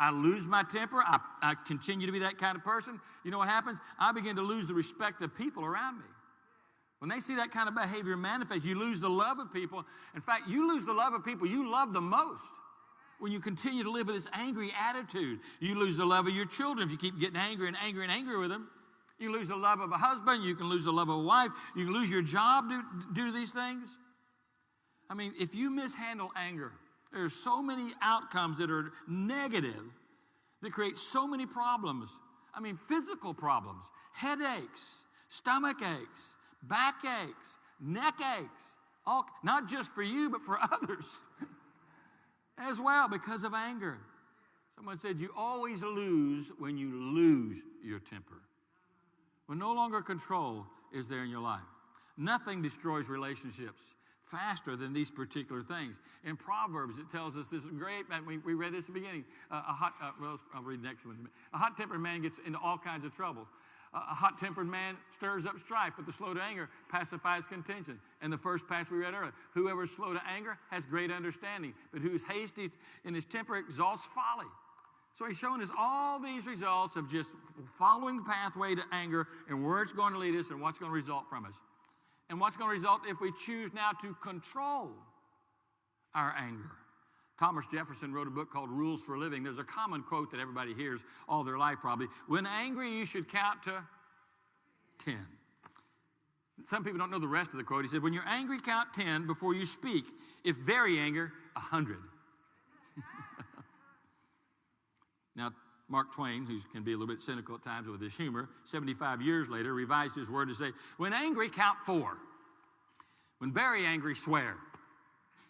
I lose my temper. I, I continue to be that kind of person. You know what happens? I begin to lose the respect of people around me. When they see that kind of behavior manifest, you lose the love of people. In fact, you lose the love of people you love the most when you continue to live with this angry attitude. You lose the love of your children if you keep getting angry and angry and angry with them. You lose the love of a husband. You can lose the love of a wife. You can lose your job due, due to these things. I mean, if you mishandle anger, there's so many outcomes that are negative that create so many problems. I mean, physical problems, headaches, stomach aches, back aches, neck aches, all, not just for you, but for others as well because of anger. Someone said, You always lose when you lose your temper. When no longer control is there in your life. Nothing destroys relationships faster than these particular things. In Proverbs, it tells us this is great, we, we read this at the beginning. Uh, a hot, uh, well, I'll read next one. A hot tempered man gets into all kinds of troubles. A hot tempered man stirs up strife, but the slow to anger pacifies contention. And the first passage we read earlier whoever is slow to anger has great understanding, but who is hasty in his temper exalts folly. So he's showing us all these results of just following the pathway to anger and where it's going to lead us and what's going to result from us. And what's going to result if we choose now to control our anger. Thomas Jefferson wrote a book called Rules for Living. There's a common quote that everybody hears all their life probably. When angry, you should count to 10. Some people don't know the rest of the quote. He said, When you're angry, count 10 before you speak. If very angry, 100. now, Mark Twain, who can be a little bit cynical at times with his humor, 75 years later revised his word to say, When angry, count four. When very angry, swear.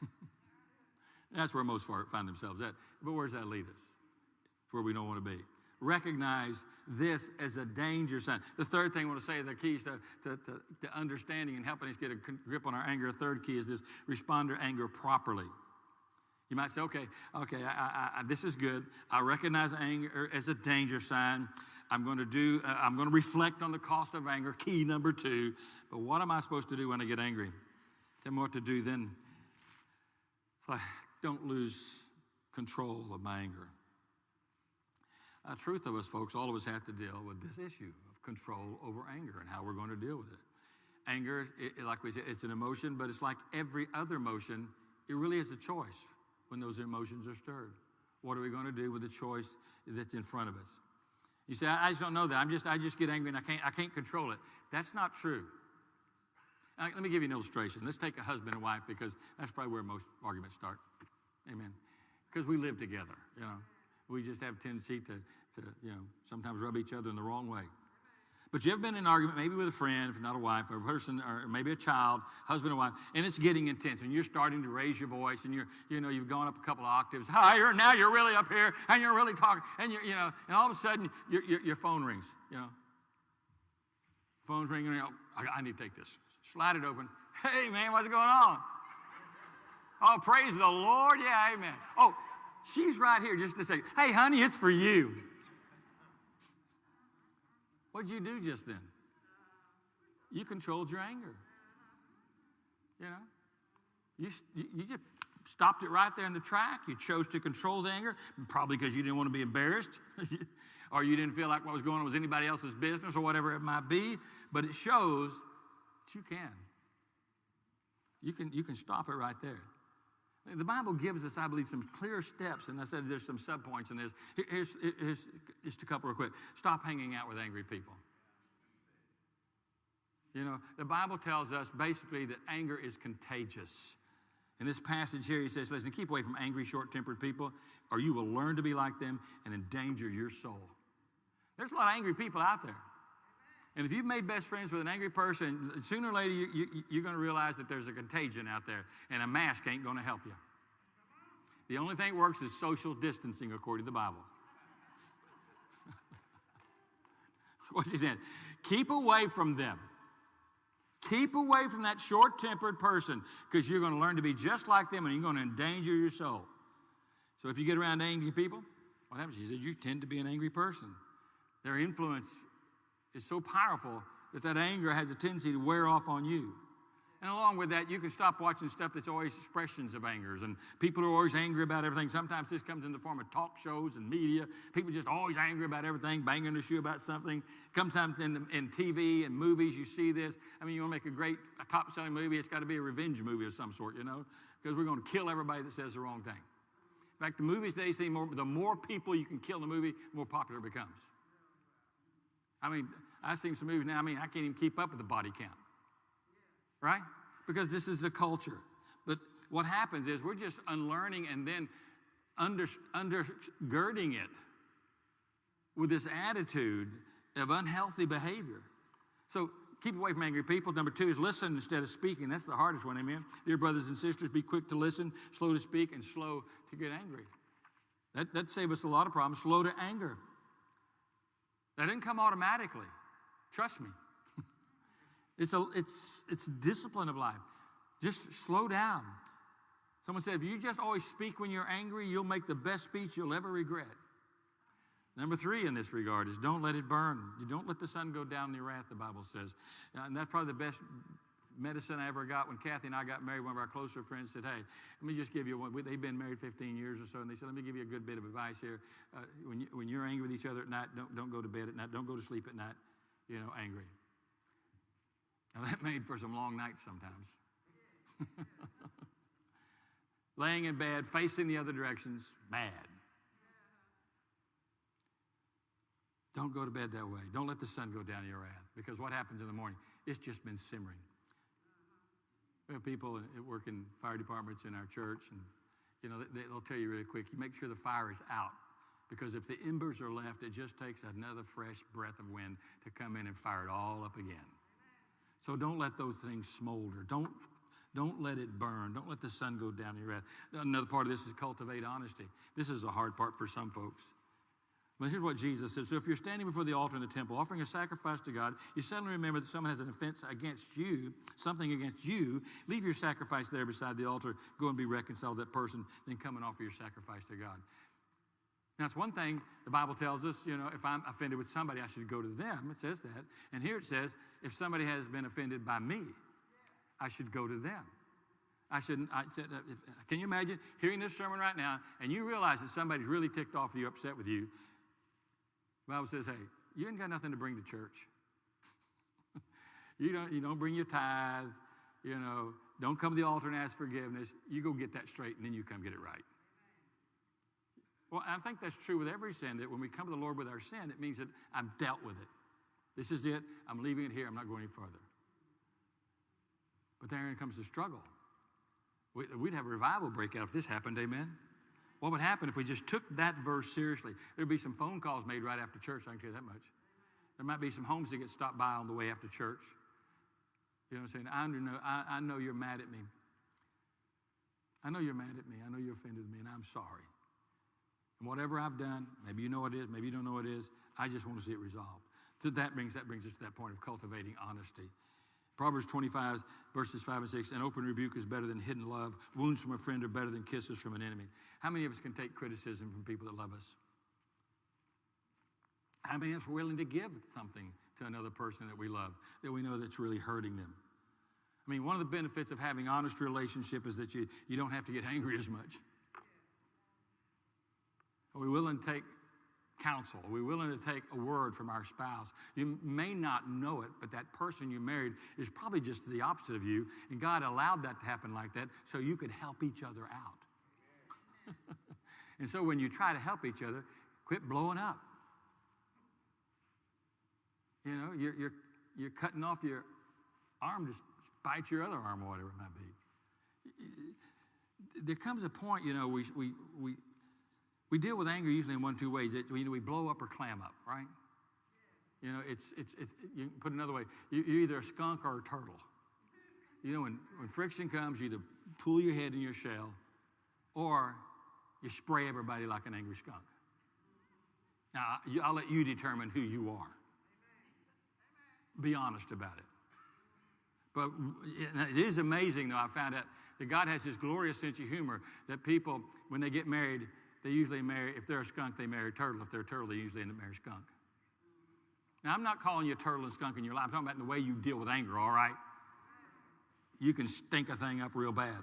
That's where most find themselves at. But where does that lead us? It's where we don't want to be. Recognize this as a danger sign. The third thing I want to say, the keys to, to, to, to understanding and helping us get a grip on our anger, a third key is this respond to anger properly. You might say, okay, okay, I, I, this is good. I recognize anger as a danger sign. I'm going to do, uh, I'm going to reflect on the cost of anger, key number two. But what am I supposed to do when I get angry? Tell me what to do then. Don't lose control of my anger. The truth of us, folks, all of us have to deal with this issue of control over anger and how we're going to deal with it. Anger, it, like we said, it's an emotion, but it's like every other emotion. It really is a choice when those emotions are stirred. What are we going to do with the choice that's in front of us? You say, I, just don't know that. I'm just, I just get angry and I can't, I can't control it. That's not true. let me give you an illustration. Let's take a husband and wife because that's probably where most arguments start. Amen. Because we live together, you know. We just have tendency to, to, you know, sometimes rub each other in the wrong way. But you ever been in an argument, maybe with a friend, if not a wife, or a person, or maybe a child, husband or wife, and it's getting intense, and you're starting to raise your voice, and you're, you know, you've gone up a couple of octaves higher, and now you're really up here, and you're really talking, and you're, you know, and all of a sudden your, your, your phone rings, you know. Phone's ringing, you I, I need to take this. Slide it open. Hey, man, what's going on? Oh, praise the Lord. Yeah, amen. Oh, she's right here just to say, hey, honey, it's for you. What'd you do just then? You controlled your anger. You know, you, you just stopped it right there in the track. You chose to control the anger, probably because you didn't want to be embarrassed, or you didn't feel like what was going on was anybody else's business, or whatever it might be. But it shows that you can. You can, you can stop it right there. The Bible gives us, I believe, some clear steps, and I said there's some subpoints in this. Here's, here's just a couple real quick. Stop hanging out with angry people. You know, the Bible tells us basically that anger is contagious. In this passage here, he says, listen, keep away from angry, short tempered people, or you will learn to be like them and endanger your soul. There's a lot of angry people out there. And if you've made best friends with an angry person, sooner or later you, you, you're going to realize that there's a contagion out there, and a mask ain't going to help you. The only thing that works is social distancing, according to the Bible. What's he saying? Keep away from them. Keep away from that short tempered person because you're going to learn to be just like them and you're going to endanger your soul. So if you get around angry people, what happens? He said, You tend to be an angry person. Their influence is so powerful that that anger has a tendency to wear off on you. And along with that, you can stop watching stuff that's always expressions of angers. And people are always angry about everything. Sometimes this comes in the form of talk shows and media. People just always angry about everything, banging the shoe about something. Sometimes in, the, in TV and movies, you see this. I mean, you want to make a great a top selling movie, it's got to be a revenge movie of some sort, you know, because we're going to kill everybody that says the wrong thing. In fact, the movies they see, more, the more people you can kill in the movie, the more popular it becomes. I mean, I've seen some movies now, I mean, I can't even keep up with the body count. Right? Because this is the culture. But what happens is we're just unlearning and then under, undergirding it with this attitude of unhealthy behavior. So keep away from angry people. Number two is listen instead of speaking. That's the hardest one, amen. Dear brothers and sisters, be quick to listen, slow to speak, and slow to get angry. That, that saves us a lot of problems. Slow to anger. That didn't come automatically. Trust me. it's, a, it's, it's discipline of life. Just slow down. Someone said, if you just always speak when you're angry, you'll make the best speech you'll ever regret. Number three in this regard is don't let it burn. You don't let the sun go down in your wrath, the Bible says. Uh, And that's probably the best medicine I ever got when Kathy and I got married. One of our closer friends said, Hey, let me just give you one. They've been married 15 years or so, and they said, Let me give you a good bit of advice here. Uh, when, you, when you're angry with each other at night, don't, don't go to bed at night. Don't go to sleep at night, you know, angry. Now, that made for some long nights sometimes. Laying in bed, facing the other directions, mad. Don't go to bed that way. Don't let the sun go down your wrath because what happens in the morning? It's just been simmering. We have people that work in fire departments in our church, and you know they- they'll tell you really quick. You make sure the fire is out because if the embers are left, it just takes another fresh breath of wind to come in and fire it all up again. So don't let those things smolder. Don't don't let it burn. Don't let the sun go down in your wrath. Another part of this is cultivate honesty. This is a hard part for some folks. But here's what Jesus says. So if you're standing before the altar in the temple, offering a sacrifice to God, you suddenly remember that someone has an offense against you, something against you. Leave your sacrifice there beside the altar. Go and be reconciled to that person. Then come and offer your sacrifice to God. Now, it's one thing the Bible tells us, you know, if I'm offended with somebody, I should go to them. It says that. And here it says, if somebody has been offended by me, I should go to them. I shouldn't. I said, if, can you imagine hearing this sermon right now and you realize that somebody's really ticked off you, upset with you? Bible says, hey, you ain't got nothing to bring to church. you, don't, you don't bring your tithe, you know, don't come to the altar and ask forgiveness. You go get that straight and then you come get it right. Well, I think that's true with every sin, that when we come to the Lord with our sin, it means that I'm dealt with it. This is it. I'm leaving it here. I'm not going any further. But then comes the struggle. We- We'd have a revival break out if this happened, amen? What would happen if we just took that verse seriously? There'd be some phone calls made right after church, I can tell you that much. There might be some homes that get stopped by on the way after church. You know what I'm saying? I know, I, I know you're mad at me. I know you're mad at me. I know you're offended me, and I'm sorry. And whatever I've done, maybe you know what it is, maybe you don't know what it is, I just want to see it resolved. So that brings, that brings us to that point of cultivating honesty. Proverbs 25, verses 5 and 6 An open rebuke is better than hidden love. Wounds from a friend are better than kisses from an enemy. How many of us can take criticism from people that love us? How many of us are willing to give something to another person that we love, that we know that's really hurting them? I mean, one of the benefits of having honest relationship is that you, you don't have to get angry as much. Are we willing to take counsel? Are we willing to take a word from our spouse? You may not know it, but that person you married is probably just the opposite of you, and God allowed that to happen like that so you could help each other out. and so when you try to help each other, quit blowing up. You know, you're, you're, you're cutting off your arm to bite your other arm or whatever it might be. There comes a point, you know, we, we, we, we deal with anger usually in one two ways. It, we, we blow up or clam up, right? You know, it's, it's, it's you put it another way. You, you're either a skunk or a turtle. You know, when, when friction comes, you either pull your head in your shell or you spray everybody like an angry skunk. Now, I'll let you determine who you are. Be honest about it. But it is amazing, though, I found out that God has this glorious sense of humor that people, when they get married, they usually marry, if they're a skunk, they marry a turtle. If they're a turtle, they usually end up marrying a skunk. Now, I'm not calling you a turtle and skunk in your life. I'm talking about the way you deal with anger, all right? You can stink a thing up real bad.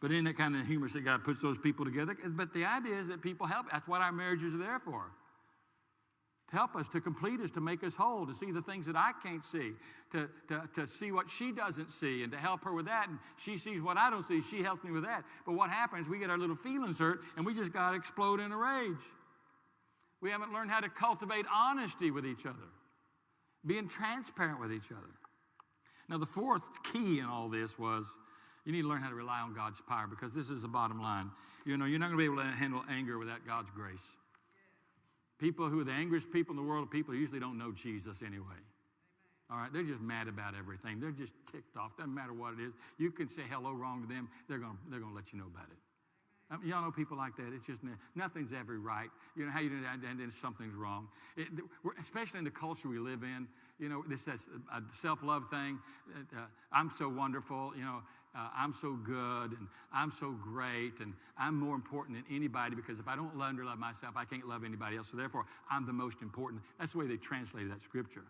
But in that kind of humorous that God puts those people together. But the idea is that people help. That's what our marriages are there for help us, to complete us, to make us whole, to see the things that I can't see, to, to, to see what she doesn't see, and to help her with that. And she sees what I don't see, she helps me with that. But what happens, we get our little feelings hurt, and we just got to explode in a rage. We haven't learned how to cultivate honesty with each other, being transparent with each other. Now, the fourth key in all this was you need to learn how to rely on God's power because this is the bottom line. You know, you're not going to be able to handle anger without God's grace. People who are the angriest people in the world, people who usually don't know Jesus anyway. All right, they're just mad about everything. They're just ticked off. Doesn't matter what it is. You can say hello wrong to them. They're going to they're gonna let you know about it. I mean, y'all know people like that. It's just nothing's ever right. You know how you do that, and then something's wrong. It, especially in the culture we live in. You know, this that's a self-love thing. Uh, I'm so wonderful. You know, uh, I'm so good and I'm so great and I'm more important than anybody because if I don't love and love myself, I can't love anybody else. So therefore, I'm the most important. That's the way they translated that scripture.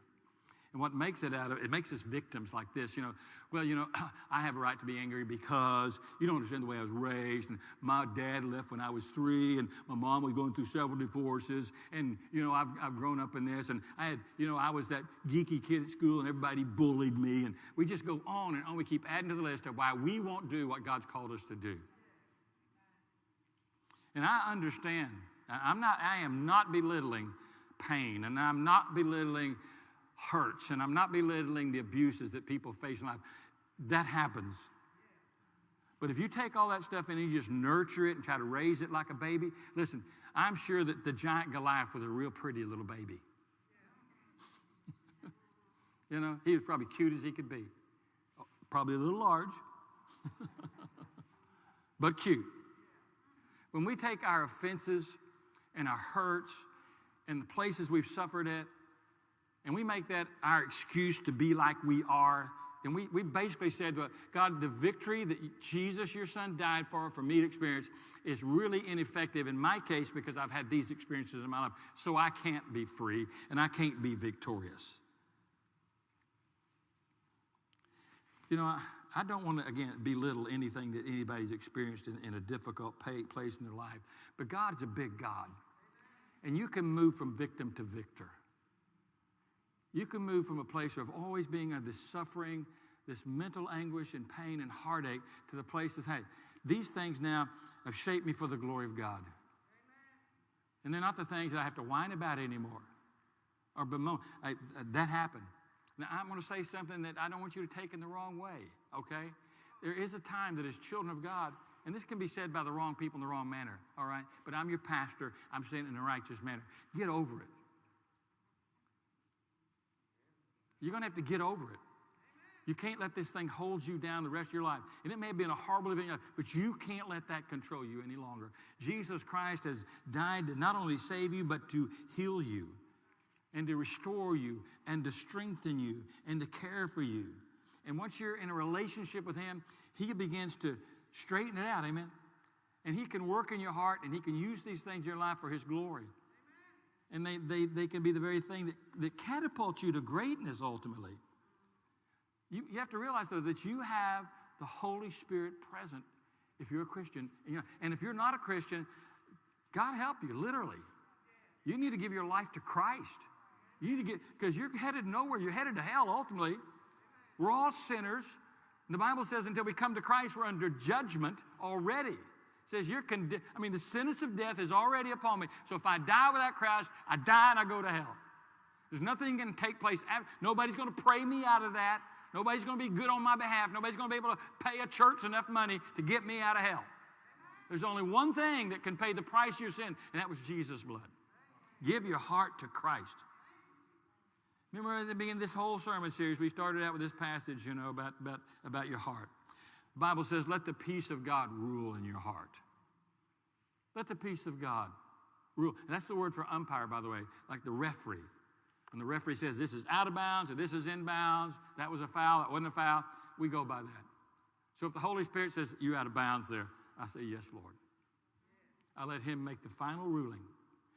And what makes it out of it makes us victims like this. You know, well, you know, I have a right to be angry because you don't understand the way I was raised. And my dad left when I was three, and my mom was going through several divorces. And, you know, I've, I've grown up in this. And I had, you know, I was that geeky kid at school, and everybody bullied me. And we just go on and on. We keep adding to the list of why we won't do what God's called us to do. And I understand. I'm not, I am not belittling pain, and I'm not belittling hurts, and I'm not belittling the abuses that people face in life. That happens. But if you take all that stuff and you just nurture it and try to raise it like a baby, listen, I'm sure that the giant Goliath was a real pretty little baby. you know, he was probably cute as he could be. Probably a little large, but cute. When we take our offenses and our hurts and the places we've suffered at and we make that our excuse to be like we are. And we, we basically said, well, God, the victory that Jesus, your son, died for, for me to experience, is really ineffective in my case because I've had these experiences in my life. So I can't be free and I can't be victorious. You know, I, I don't want to, again, belittle anything that anybody's experienced in, in a difficult pay, place in their life. But God's a big God. And you can move from victim to victor. You can move from a place of always being under this suffering, this mental anguish and pain and heartache to the place of, hey, these things now have shaped me for the glory of God. And they're not the things that I have to whine about anymore or bemoan. I, uh, that happened. Now, I'm going to say something that I don't want you to take in the wrong way, okay? There is a time that as children of God, and this can be said by the wrong people in the wrong manner, all right? But I'm your pastor. I'm saying it in a righteous manner. Get over it. You're going to have to get over it. You can't let this thing hold you down the rest of your life. And it may have been a horrible event, but you can't let that control you any longer. Jesus Christ has died to not only save you, but to heal you and to restore you and to strengthen you and to care for you. And once you're in a relationship with Him, He begins to straighten it out. Amen. And He can work in your heart and He can use these things in your life for His glory and they, they, they can be the very thing that, that catapults you to greatness ultimately. You, you have to realize, though, that you have the Holy Spirit present if you're a Christian. And if you're not a Christian, God help you, literally. You need to give your life to Christ. You need to get, because you're headed nowhere. You're headed to hell ultimately. We're all sinners. And the Bible says until we come to Christ, we're under judgment already says you're condemned. I mean, the sentence of death is already upon me. So if I die without Christ, I die and I go to hell. There's nothing going to take place. Nobody's going to pray me out of that. Nobody's going to be good on my behalf. Nobody's going to be able to pay a church enough money to get me out of hell. There's only one thing that can pay the price of your sin, and that was Jesus' blood. Give your heart to Christ. Remember at the beginning of this whole sermon series, we started out with this passage, you know, about, about, about your heart. The Bible says, let the peace of God rule in your heart. Let the peace of God rule. And that's the word for umpire, by the way, like the referee. When the referee says this is out of bounds or this is in bounds, that was a foul, that wasn't a foul, we go by that. So if the Holy Spirit says you're out of bounds there, I say, yes, Lord. I let Him make the final ruling.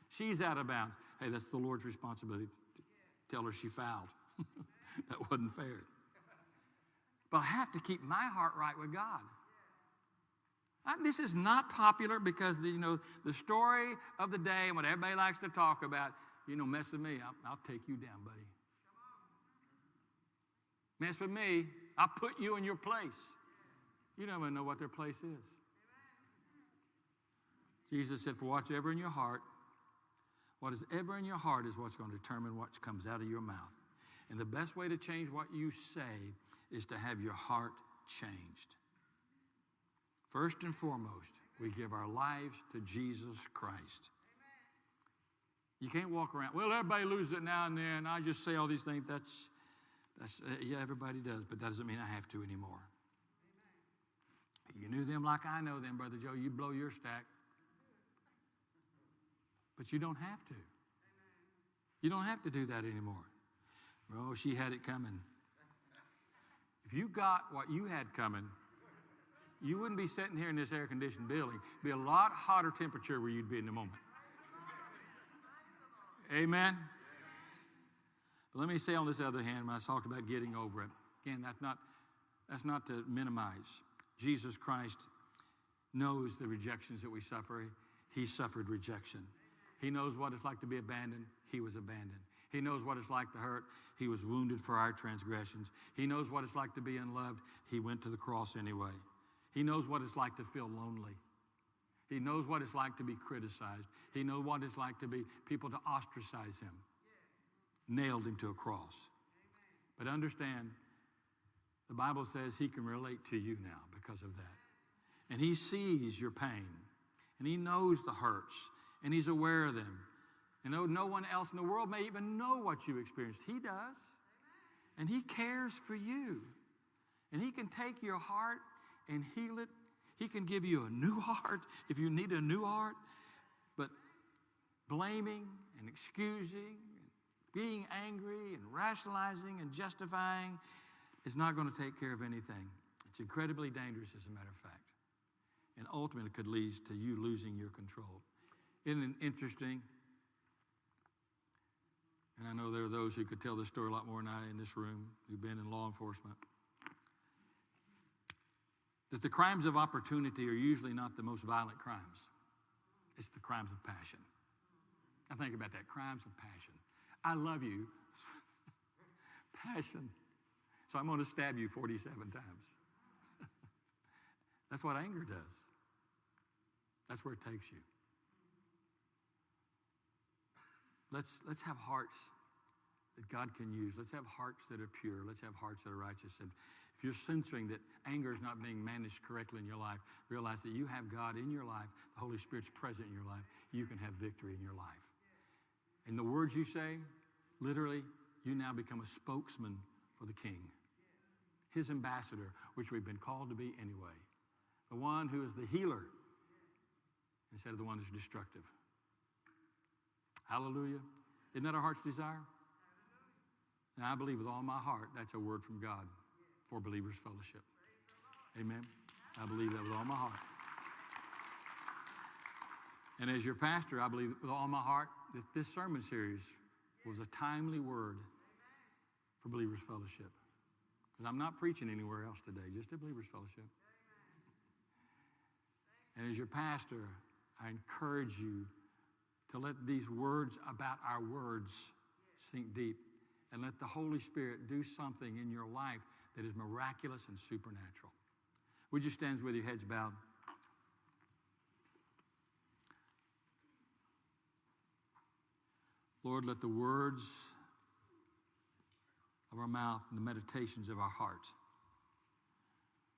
She's out of bounds. Hey, that's the Lord's responsibility. Tell her she fouled. that wasn't fair. But I have to keep my heart right with God. I, this is not popular because the, you know the story of the day and what everybody likes to talk about. You know, mess with me, I'll, I'll take you down, buddy. Mess with me, I'll put you in your place. You don't even know what their place is. Jesus said, For whatever in your heart, what is ever in your heart is what's going to determine what comes out of your mouth. And the best way to change what you say is to have your heart changed. First and foremost, we give our lives to Jesus Christ. You can't walk around, well, everybody loses it now and then. I just say all these things. That's, that's uh, yeah, everybody does, but that doesn't mean I have to anymore. You knew them like I know them, Brother Joe. You'd blow your stack. But you don't have to. You don't have to do that anymore. Oh, she had it coming. If you got what you had coming, you wouldn't be sitting here in this air conditioned building. It'd be a lot hotter temperature where you'd be in the moment. Amen. But let me say on this other hand, when I talked about getting over it, again, that's not, that's not to minimize. Jesus Christ knows the rejections that we suffer. He suffered rejection. He knows what it's like to be abandoned. He was abandoned. He knows what it's like to hurt. He was wounded for our transgressions. He knows what it's like to be unloved. He went to the cross anyway. He knows what it's like to feel lonely. He knows what it's like to be criticized. He knows what it's like to be people to ostracize him. Nailed him to a cross. But understand, the Bible says he can relate to you now because of that. And he sees your pain, and he knows the hurts, and he's aware of them. And though no one else in the world may even know what you experienced, he does. And he cares for you. And he can take your heart and heal it. He can give you a new heart if you need a new heart. But blaming and excusing, and being angry and rationalizing and justifying is not going to take care of anything. It's incredibly dangerous, as a matter of fact. And ultimately could lead to you losing your control. Isn't it interesting? And I know there are those who could tell this story a lot more than I in this room who've been in law enforcement. That the crimes of opportunity are usually not the most violent crimes, it's the crimes of passion. I think about that crimes of passion. I love you. passion. So I'm going to stab you 47 times. That's what anger does. That's where it takes you. Let's, let's have hearts that God can use. Let's have hearts that are pure. Let's have hearts that are righteous. And if you're sensing that anger is not being managed correctly in your life, realize that you have God in your life. The Holy Spirit's present in your life. You can have victory in your life. And the words you say, literally, you now become a spokesman for the King, his ambassador, which we've been called to be anyway. The one who is the healer instead of the one who's destructive. Hallelujah. Isn't that our heart's desire? Now, I believe with all my heart that's a word from God for Believers Fellowship. Amen. I believe that with all my heart. And as your pastor, I believe with all my heart that this sermon series was a timely word for Believers Fellowship. Because I'm not preaching anywhere else today, just at Believers Fellowship. And as your pastor, I encourage you to let these words about our words sink deep and let the Holy Spirit do something in your life that is miraculous and supernatural. Would you stand with your heads bowed? Lord, let the words of our mouth and the meditations of our heart,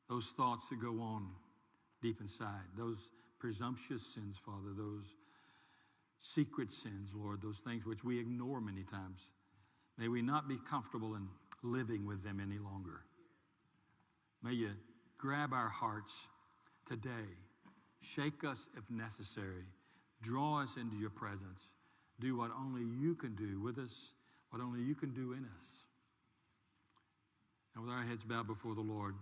those thoughts that go on deep inside, those presumptuous sins, Father, those secret sins, Lord, those things which we ignore many times. May we not be comfortable in living with them any longer. May you grab our hearts today, shake us if necessary, draw us into your presence, do what only you can do with us, what only you can do in us. And with our heads bowed before the Lord,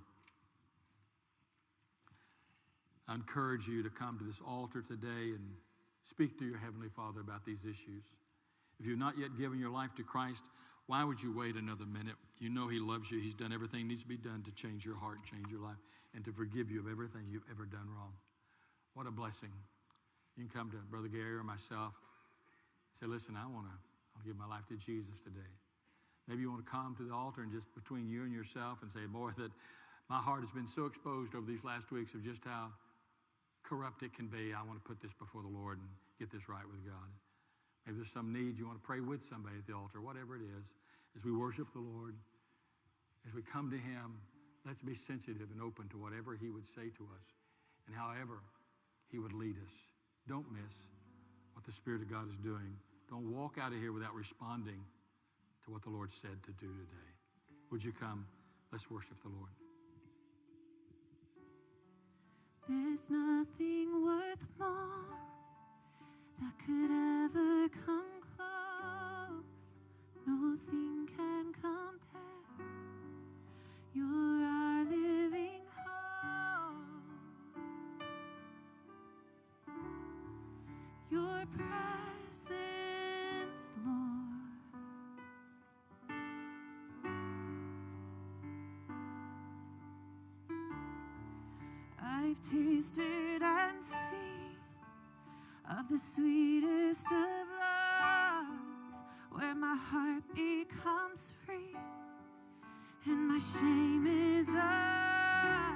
I encourage you to come to this altar today and speak to your Heavenly Father about these issues. If you've not yet given your life to Christ, why would you wait another minute? You know He loves you. He's done everything needs to be done to change your heart, change your life, and to forgive you of everything you've ever done wrong. What a blessing. You can come to Brother Gary or myself. Say, listen, I want to I'll give my life to Jesus today. Maybe you want to come to the altar and just between you and yourself and say, boy, that my heart has been so exposed over these last weeks of just how corrupt it can be. I want to put this before the Lord and get this right with God. Maybe there's some need you want to pray with somebody at the altar, whatever it is. As we worship the Lord, as we come to Him, let's be sensitive and open to whatever He would say to us and however He would lead us. Don't miss what the Spirit of God is doing. Don't walk out of here without responding to what the Lord said to do today. Would you come? Let's worship the Lord. There's nothing worth more that could ever come close. Nothing can compare. You're our living hope. Your presence, Lord. I've tasted and seen of the sweetest of loves, where my heart becomes free and my shame is up.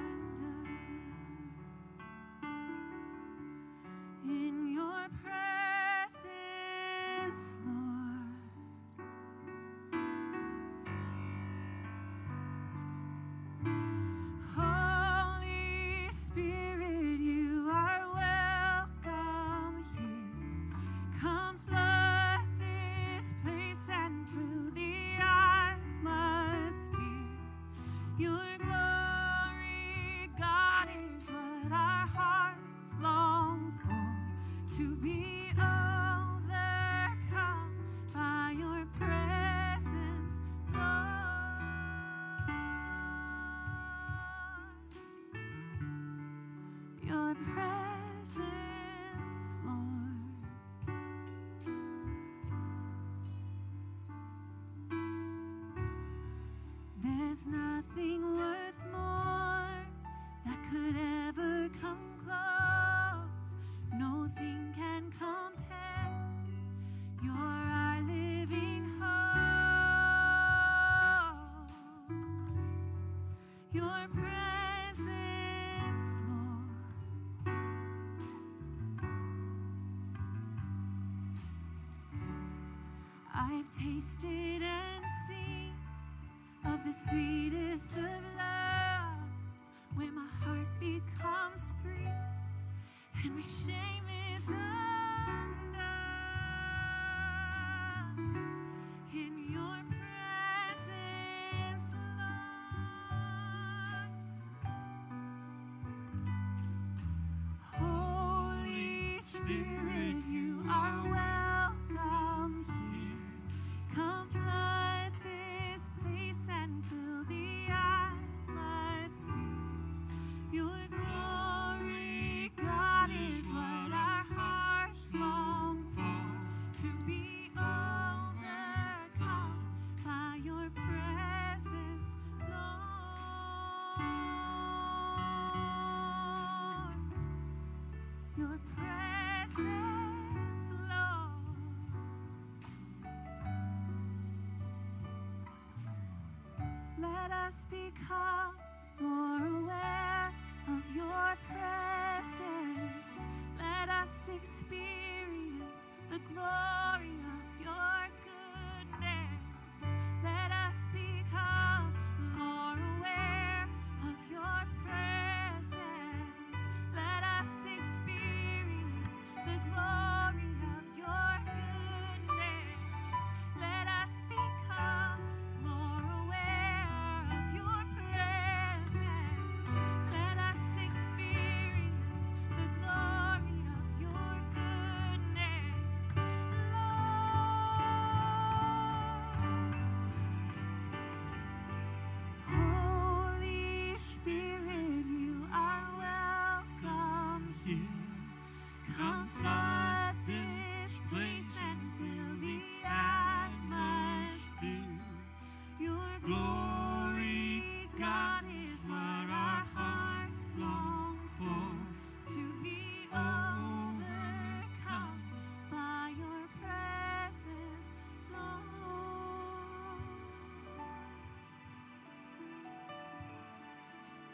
I've tasted and seen of the sweetest of loves, where my heart becomes free and my shame is undone. In your presence, Lord, Holy Spirit, you are. Let us become more aware of your presence. Let us experience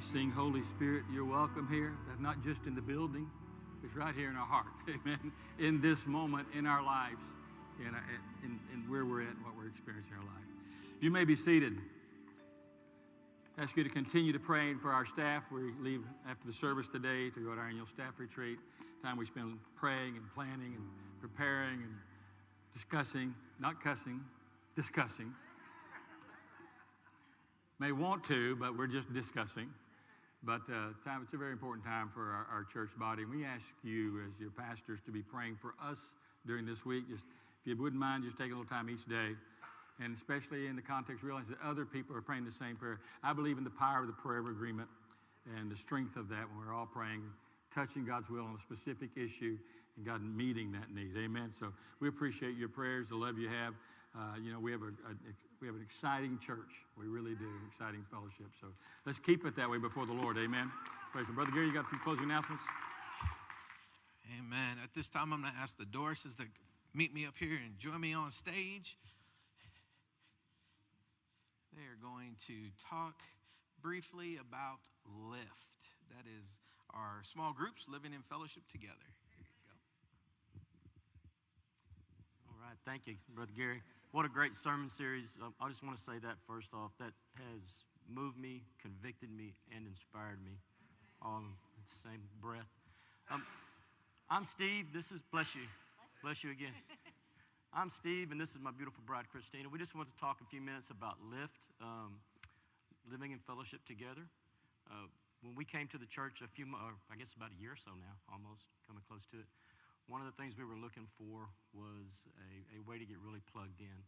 We sing, Holy Spirit, you're welcome here. That's not just in the building, it's right here in our heart. Amen. In this moment, in our lives, and in, uh, in, in, where we're at, what we're experiencing in our life. You may be seated. Ask you to continue to praying for our staff. We leave after the service today to go to our annual staff retreat. Time we spend praying and planning and preparing and discussing, not cussing, discussing. May want to, but we're just discussing. But uh, time, it's a very important time for our, our church body. And we ask you, as your pastors, to be praying for us during this week. Just if you wouldn't mind, just taking a little time each day and especially in the context, realize that other people are praying the same prayer. I believe in the power of the prayer of agreement and the strength of that when we're all praying, touching God's will on a specific issue, and God meeting that need. Amen. So we appreciate your prayers, the love you have. Uh, you know, we have a, a, we have an exciting church. We really do, exciting fellowship. So let's keep it that way before the Lord. Amen. Praise the Brother Gary, you got a few closing announcements? Amen. At this time, I'm going to ask the Dorises to meet me up here and join me on stage. They are going to talk briefly about LIFT. That is our small groups living in fellowship together. Here you go. All right, thank you, Brother Gary. What a great sermon series. Um, I just want to say that first off. That has moved me, convicted me, and inspired me all in the same breath. Um, I'm Steve. This is, bless you. Bless you again. I'm Steve, and this is my beautiful bride, Christina. We just want to talk a few minutes about Lift, um, living in fellowship together. Uh, when we came to the church a few, or I guess about a year or so now, almost coming close to it, one of the things we were looking for was a, a way to get really plugged in.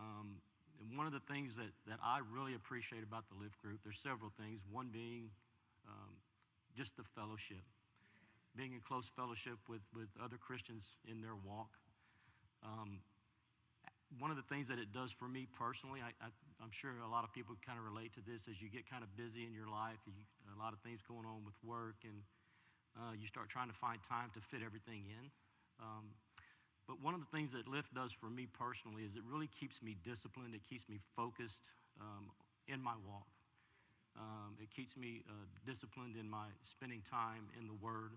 Um, and one of the things that, that I really appreciate about the Lift group, there's several things. One being um, just the fellowship, being in close fellowship with, with other Christians in their walk. Um, one of the things that it does for me personally, I, am sure a lot of people kind of relate to this as you get kind of busy in your life, you, a lot of things going on with work, and uh, you start trying to find time to fit everything in. Um, but one of the things that Lift does for me personally is it really keeps me disciplined, it keeps me focused um, in my walk. Um, it keeps me uh, disciplined in my spending time in the Word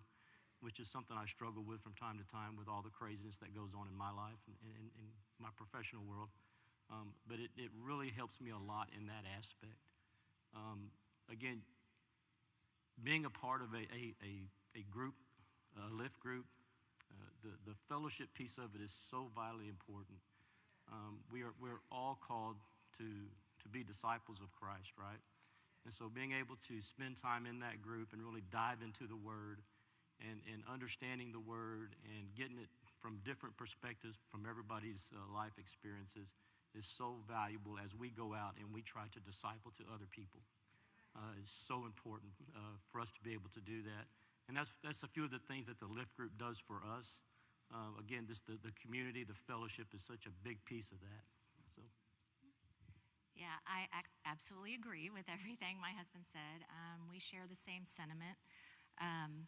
which is something I struggle with from time to time with all the craziness that goes on in my life and in, my professional world. Um, but it, it really helps me a lot in that aspect. Um, again, being a part of a, a, a, a group, a lift group, uh, the, the fellowship piece of it is so vitally important. Um, we are, we're all called to, to be disciples of Christ, right? And so being able to spend time in that group and really dive into the Word and, and understanding the word and getting it from different perspectives from everybody's uh, life experiences is so valuable as we go out and we try to disciple to other people. Uh, it's so important uh, for us to be able to do that. And that's, that's a few of the things that the Lift Group does for us. Uh, again, this, the, the community, the fellowship is such a big piece of that. So. Yeah, I absolutely agree with everything my husband said. Um, we share the same sentiment. Um,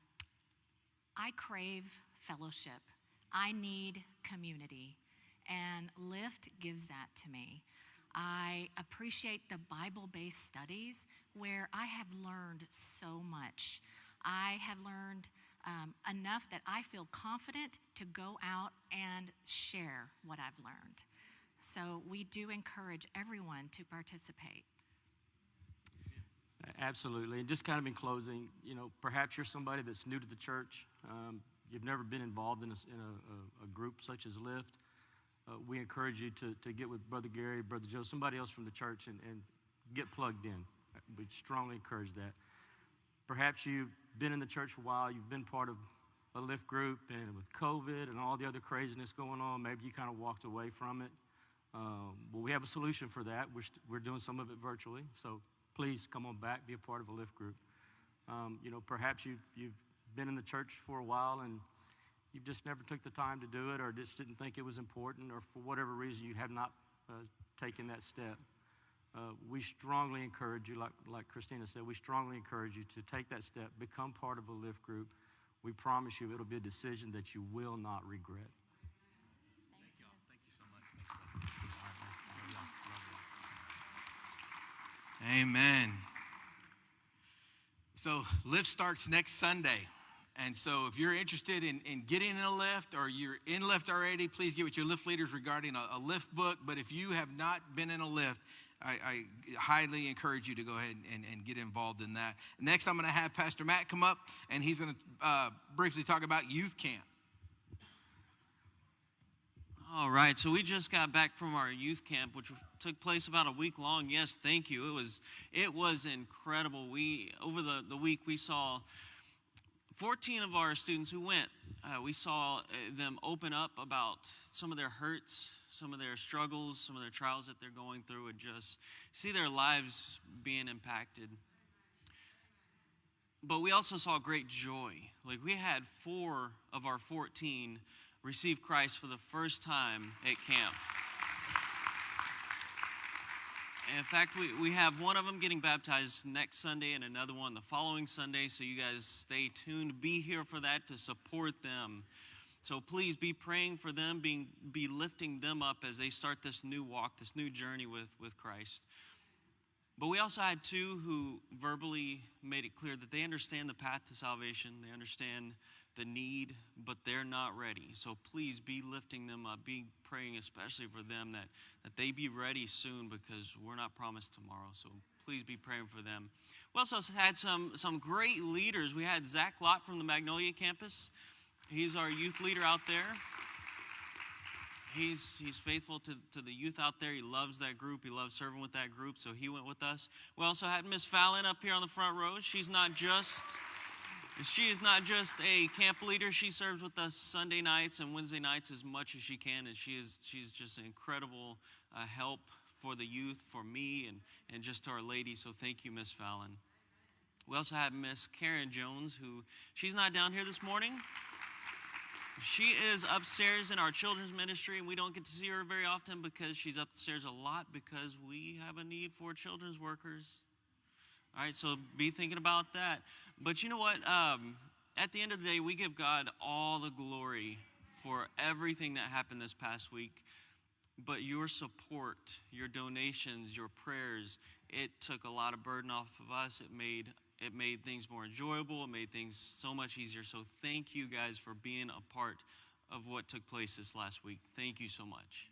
I crave fellowship. I need community. And Lift gives that to me. I appreciate the Bible based studies where I have learned so much. I have learned um, enough that I feel confident to go out and share what I've learned. So we do encourage everyone to participate. Absolutely. And just kind of in closing, you know, perhaps you're somebody that's new to the church. Um, you've never been involved in a, in a, a group such as Lift. Uh, we encourage you to, to get with Brother Gary, Brother Joe, somebody else from the church, and, and get plugged in. We strongly encourage that. Perhaps you've been in the church for a while, you've been part of a Lift group, and with COVID and all the other craziness going on, maybe you kind of walked away from it. Um, well, we have a solution for that. We're, we're doing some of it virtually. So please come on back, be a part of a lift group. Um, you know, perhaps you've, you've been in the church for a while and you just never took the time to do it or just didn't think it was important or for whatever reason you have not uh, taken that step. Uh, we strongly encourage you, like, like Christina said, we strongly encourage you to take that step, become part of a lift group. We promise you it'll be a decision that you will not regret. Amen. So, lift starts next Sunday. And so, if you're interested in, in getting in a lift or you're in lift already, please get with your lift leaders regarding a, a lift book. But if you have not been in a lift, I, I highly encourage you to go ahead and, and get involved in that. Next, I'm going to have Pastor Matt come up, and he's going to uh, briefly talk about youth camp. All right, so we just got back from our youth camp, which took place about a week long. Yes, thank you. It was it was incredible. We over the, the week we saw 14 of our students who went. Uh, we saw uh, them open up about some of their hurts, some of their struggles, some of their trials that they're going through, and just see their lives being impacted. But we also saw great joy. Like we had four of our 14 receive Christ for the first time at camp. In fact, we, we have one of them getting baptized next Sunday and another one the following Sunday. So you guys stay tuned. Be here for that to support them. So please be praying for them, being, be lifting them up as they start this new walk, this new journey with, with Christ. But we also had two who verbally made it clear that they understand the path to salvation. They understand the need, but they're not ready. So please be lifting them up, be praying especially for them that, that they be ready soon because we're not promised tomorrow. So please be praying for them. We also had some, some great leaders. We had Zach Lott from the Magnolia campus. He's our youth leader out there. He's, he's faithful to, to the youth out there. He loves that group. He loves serving with that group, so he went with us. We also had Miss Fallon up here on the front row. She's not just she is not just a camp leader. She serves with us Sunday nights and Wednesday nights as much as she can, and she is she's just an incredible uh, help for the youth, for me, and and just to our lady. So thank you, Miss Fallon. We also have Miss Karen Jones, who she's not down here this morning. She is upstairs in our children's ministry, and we don't get to see her very often because she's upstairs a lot because we have a need for children's workers. All right, so be thinking about that. But you know what? Um, at the end of the day, we give God all the glory for everything that happened this past week. But your support, your donations, your prayers, it took a lot of burden off of us. It made it made things more enjoyable. It made things so much easier. So thank you guys for being a part of what took place this last week. Thank you so much.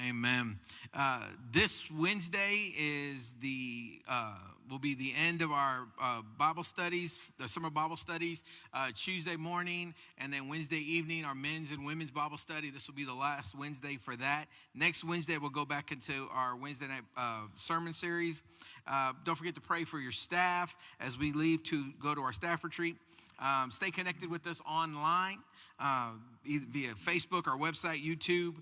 Amen. Uh, this Wednesday is the uh, will be the end of our uh, Bible studies, the summer Bible studies. Uh, Tuesday morning and then Wednesday evening, our men's and women's Bible study. This will be the last Wednesday for that. Next Wednesday, we'll go back into our Wednesday night uh, sermon series. Uh, don't forget to pray for your staff as we leave to go to our staff retreat. Um, stay connected with us online via Facebook, our website, YouTube.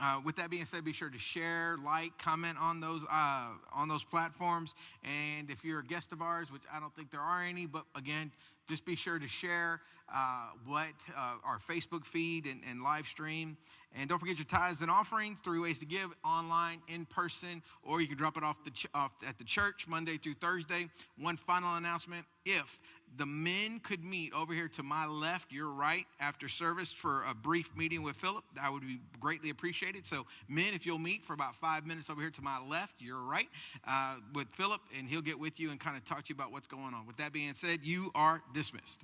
Uh, with that being said, be sure to share, like, comment on those uh, on those platforms. And if you're a guest of ours, which I don't think there are any, but again, just be sure to share uh, what uh, our Facebook feed and, and, live stream. And don't forget your tithes and offerings. Three ways to give: online, in person, or you can drop it off, the ch- off at the church Monday through Thursday. One final announcement: if the men could meet over here to my left, your right, after service for a brief meeting with Philip. That would be greatly appreciated. So, men, if you'll meet for about five minutes over here to my left, your right, uh, with Philip, and he'll get with you and kind of talk to you about what's going on. With that being said, you are dismissed.